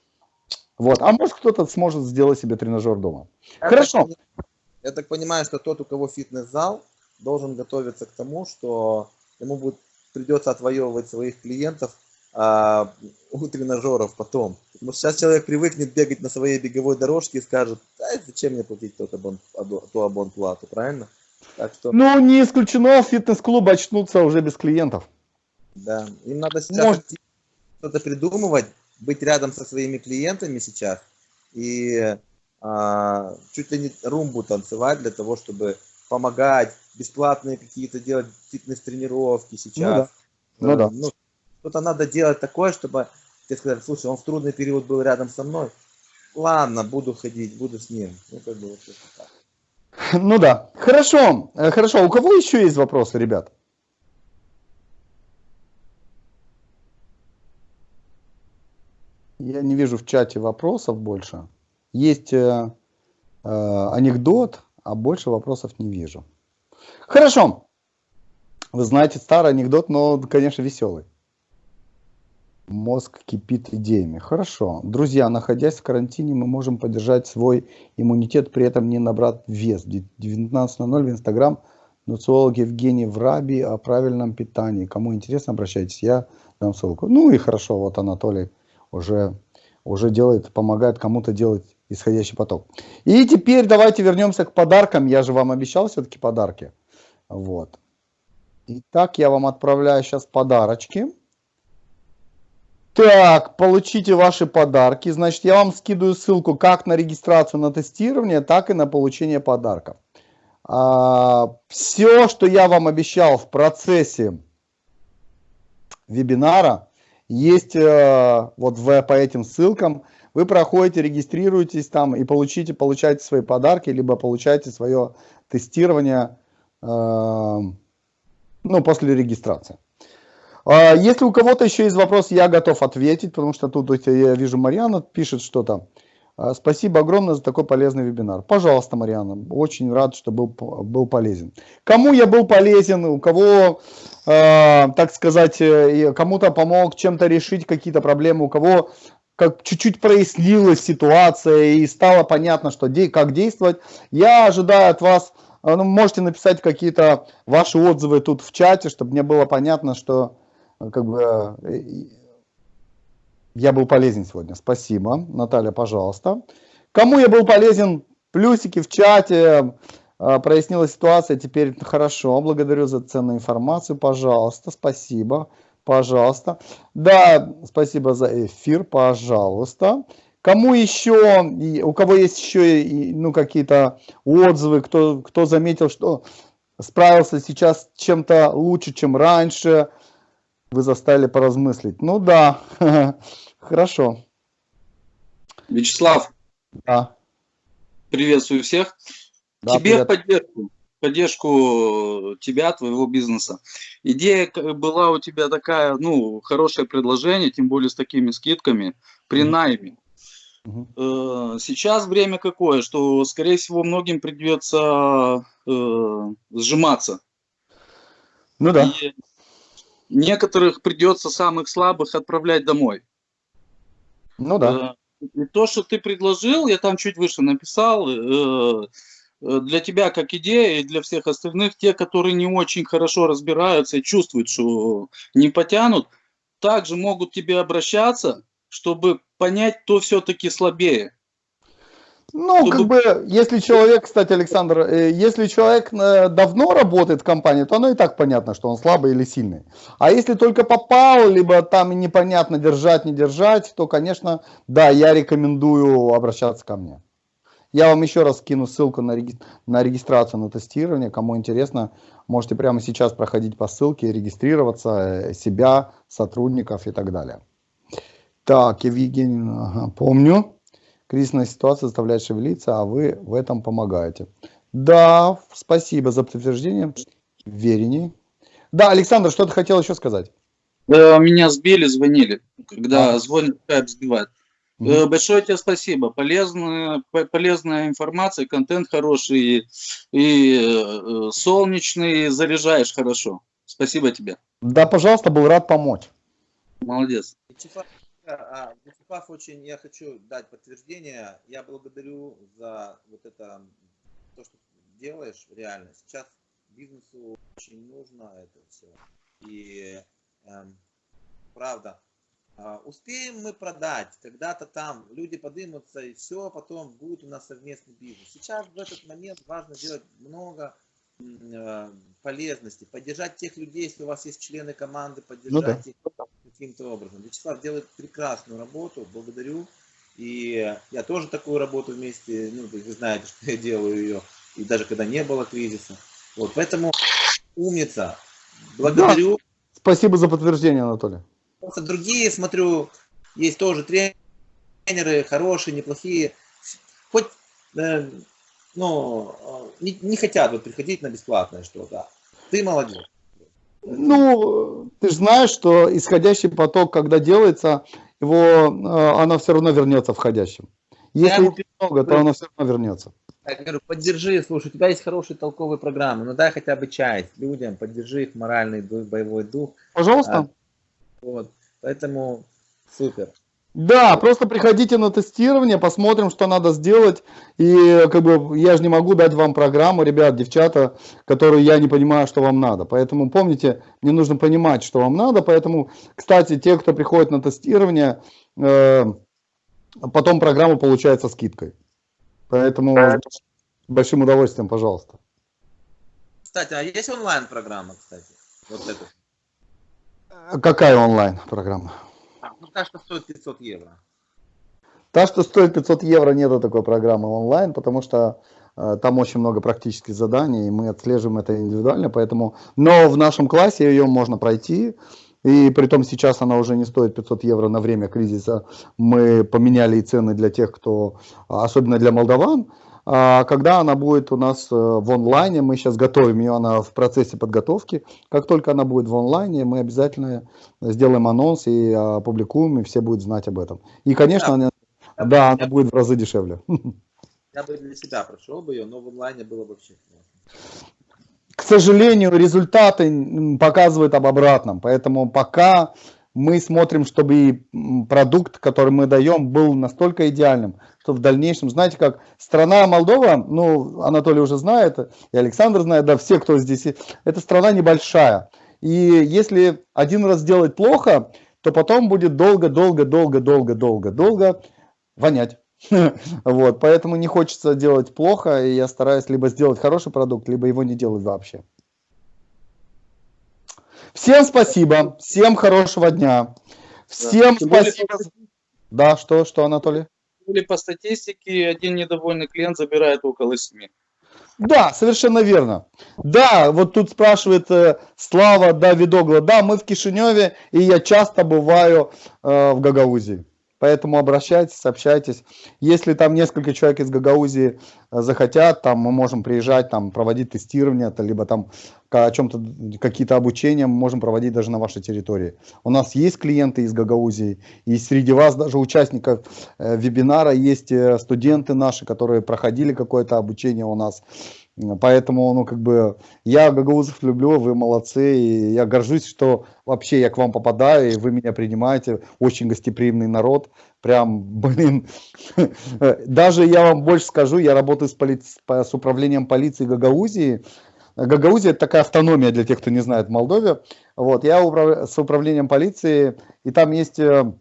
Вот. А может кто-то сможет сделать себе тренажер дома. Я Хорошо. Так, я так понимаю, что тот, у кого фитнес-зал, должен готовиться к тому, что ему будет, придется отвоевывать своих клиентов а, у тренажеров потом. Потому что сейчас человек привыкнет бегать на своей беговой дорожке и скажет, а зачем мне платить тот абон, ту абонплату, правильно? Так что... Ну, не исключено, фитнес-клубы очнутся уже без клиентов. Да, им надо сейчас Может... что-то придумывать, быть рядом со своими клиентами сейчас и а, чуть ли не румбу танцевать для того, чтобы помогать, бесплатные какие-то делать фитнес-тренировки сейчас. Ну да. Ну, да. Ну, что-то надо делать такое, чтобы тебе сказали, слушай, он в трудный период был рядом со мной. Ладно, буду ходить, буду с ним. Ну, как бы вот так. Ну да. Хорошо. Э, хорошо. У кого еще есть вопросы, ребят? Я не вижу в чате вопросов больше. Есть э, э, анекдот, а больше вопросов не вижу. Хорошо. Вы знаете, старый анекдот, но, конечно, веселый. Мозг кипит идеями. Хорошо. Друзья, находясь в карантине, мы можем поддержать свой иммунитет, при этом не набрать вес. 19.00 в Инстаграм. Нуциолог Евгений Враби о правильном питании. Кому интересно, обращайтесь. Я дам ссылку. Ну и хорошо, вот Анатолий уже, уже делает, помогает кому-то делать исходящий поток. И теперь давайте вернемся к подаркам. Я же вам обещал все-таки подарки. Вот. Итак, я вам отправляю сейчас подарочки. Так, получите ваши подарки. Значит, я вам скидываю ссылку как на регистрацию на тестирование, так и на получение подарков. А, все, что я вам обещал в процессе вебинара, есть э, вот в, по этим ссылкам. Вы проходите, регистрируетесь там и получите, получаете свои подарки, либо получаете свое тестирование э, ну, после регистрации. Э, если у кого-то еще есть вопрос, я готов ответить, потому что тут я вижу, Марьяна пишет что-то. А, спасибо огромное за такой полезный вебинар. Пожалуйста, Марьяна, очень рад, что был, был полезен. Кому я был полезен, у кого, э, так сказать, э, кому-то помог чем-то решить какие-то проблемы, у кого как чуть-чуть прояснилась ситуация и стало понятно, что де, как действовать, я ожидаю от вас, э, ну, можете написать какие-то ваши отзывы тут в чате, чтобы мне было понятно, что как бы я был полезен сегодня. Спасибо. Наталья, пожалуйста. Кому я был полезен, плюсики в чате, а, прояснилась ситуация, теперь хорошо, благодарю за ценную информацию, пожалуйста, спасибо, пожалуйста. Да, спасибо за эфир, пожалуйста. Кому еще, у кого есть еще ну, какие-то отзывы, кто, кто заметил, что справился сейчас чем-то лучше, чем раньше, вы заставили поразмыслить. Ну да, хорошо. Вячеслав, да. приветствую всех. Да, Тебе привет. поддержку, поддержку тебя, твоего бизнеса. Идея была у тебя такая, ну, хорошее предложение, тем более с такими скидками при найме. Угу. Сейчас время какое, что, скорее всего, многим придется э, сжиматься. Ну да. И некоторых придется самых слабых отправлять домой. Ну да. Э, и то, что ты предложил, я там чуть выше написал, э, Э, для тебя как идея и для всех остальных, те, которые не очень хорошо разбираются и чувствуют, что не потянут, также могут тебе обращаться, чтобы понять, кто все-таки слабее. Ну, чтобы... как бы, если человек, кстати, Александр, э, если человек э, давно работает в компании, то оно и так понятно, что он слабый или сильный. А если только попал, либо там непонятно держать, не держать, то, конечно, да, я рекомендую обращаться ко мне. Я вам еще раз скину ссылку на, реги на регистрацию на тестирование. Кому интересно, можете прямо сейчас проходить по ссылке регистрироваться, э, себя, сотрудников и так далее. Так, Евгений, ага, помню. Кризисная ситуация заставляет шевелиться, а вы в этом помогаете. Да, спасибо за подтверждение. Верени. Да, Александр, что ты хотел еще сказать? Меня сбили, звонили. Когда а. звонят, скайп сбивает. Угу. Большое тебе спасибо. Полезная, полезная информация, контент хороший и э, солнечный, заряжаешь хорошо. Спасибо тебе. Да, пожалуйста, был рад помочь. Молодец. Вячеслав, а, очень, я хочу дать подтверждение. Я благодарю за вот это, то, что делаешь реально. Сейчас бизнесу очень нужно это все. И эм, правда, а, успеем мы продать, когда-то там люди подымутся и все, потом будет у нас совместный бизнес. Сейчас в этот момент важно делать много э, полезности, поддержать тех людей, если у вас есть члены команды, поддержать ну, да. их каким-то образом. Вячеслав делает прекрасную работу, благодарю. И я тоже такую работу вместе, ну, вы знаете, что я делаю ее, и даже когда не было кризиса. Вот, поэтому умница. Благодарю. Да. Спасибо за подтверждение, Анатолий. Просто другие, смотрю, есть тоже тренеры, хорошие, неплохие. Хоть, э, ну, не, не хотят вот приходить на бесплатное что-то. Ты молодец. Ну, ты же знаешь, что исходящий поток, когда делается, его, э, оно все равно вернется входящим. Если Я... много, то оно все равно вернется. Я говорю, поддержи, слушай, у тебя есть хорошие толковые программы, ну дай хотя бы часть людям, поддержи их моральный дух, боевой дух. Пожалуйста. А, вот. Поэтому супер. Да, просто приходите на тестирование, посмотрим, что надо сделать. И как бы я же не могу дать вам программу, ребят, девчата, которую я не понимаю, что вам надо. Поэтому помните, мне нужно понимать, что вам надо. Поэтому, кстати, те, кто приходит на тестирование, э, потом программа получается скидкой. Поэтому с большим удовольствием, пожалуйста. Кстати, а есть онлайн-программа, кстати? Вот это. Какая онлайн-программа? Ну, та, что стоит 500 евро. Та, что стоит 500 евро, нету такой программы онлайн, потому что э, там очень много практических заданий, и мы отслеживаем это индивидуально, поэтому... Но в нашем классе ее можно пройти, и при том сейчас она уже не стоит 500 евро на время кризиса. Мы поменяли и цены для тех, кто, особенно для молдаван, когда она будет у нас э, в онлайне, мы сейчас готовим ее, она в процессе подготовки. Как только она будет в онлайне, мы обязательно сделаем анонс и опубликуем, и все будут знать об этом. И, конечно, да, она, да, она будет в разы дешевле. Я бы для себя прошел бы ее, но в онлайне было вообще К сожалению, результаты показывают об обратном, поэтому пока мы смотрим, чтобы продукт, который мы даем, был настолько идеальным, что в дальнейшем, знаете, как страна Молдова, ну, Анатолий уже знает, и Александр знает, да, все, кто здесь, это страна небольшая. И если один раз сделать плохо, то потом будет долго-долго-долго-долго-долго-долго вонять. Вот, поэтому не хочется делать плохо, и я стараюсь либо сделать хороший продукт, либо его не делать вообще. Всем спасибо, всем хорошего дня. Всем да. спасибо. Да, что, что, Анатолий? Или по статистике один недовольный клиент забирает около 7. Да, совершенно верно. Да, вот тут спрашивает э, Слава Давидогла. Да, мы в Кишиневе, и я часто бываю э, в Гагаузии. Поэтому обращайтесь, общайтесь. Если там несколько человек из Гагаузии э, захотят, там мы можем приезжать, там проводить тестирование, либо там о чем-то, какие-то обучения мы можем проводить даже на вашей территории. У нас есть клиенты из Гагаузии, и среди вас даже участников э, вебинара есть э, студенты наши, которые проходили какое-то обучение у нас. Поэтому, ну, как бы, я гагаузов люблю, вы молодцы, и я горжусь, что вообще я к вам попадаю, и вы меня принимаете, очень гостеприимный народ, прям, блин, даже я вам больше скажу, я работаю с, поли... с управлением полиции Гагаузии, Гагаузия это такая автономия для тех, кто не знает в Молдове, вот, я управ... с управлением полиции, и там есть э,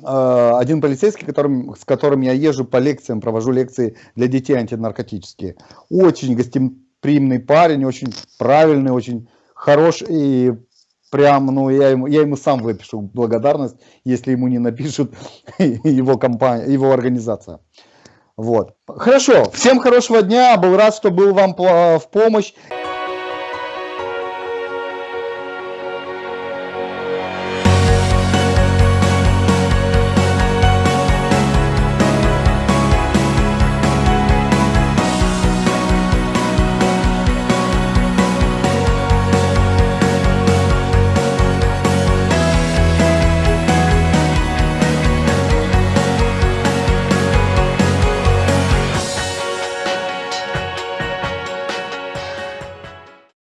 один полицейский, которым, с которым я езжу по лекциям, провожу лекции для детей антинаркотические. Очень гостеприимный парень, очень правильный, очень хороший. И прям, ну, я ему, я ему сам выпишу благодарность, если ему не напишут его компания, его организация. Вот. Хорошо. Всем хорошего дня. Был рад, что был вам в помощь.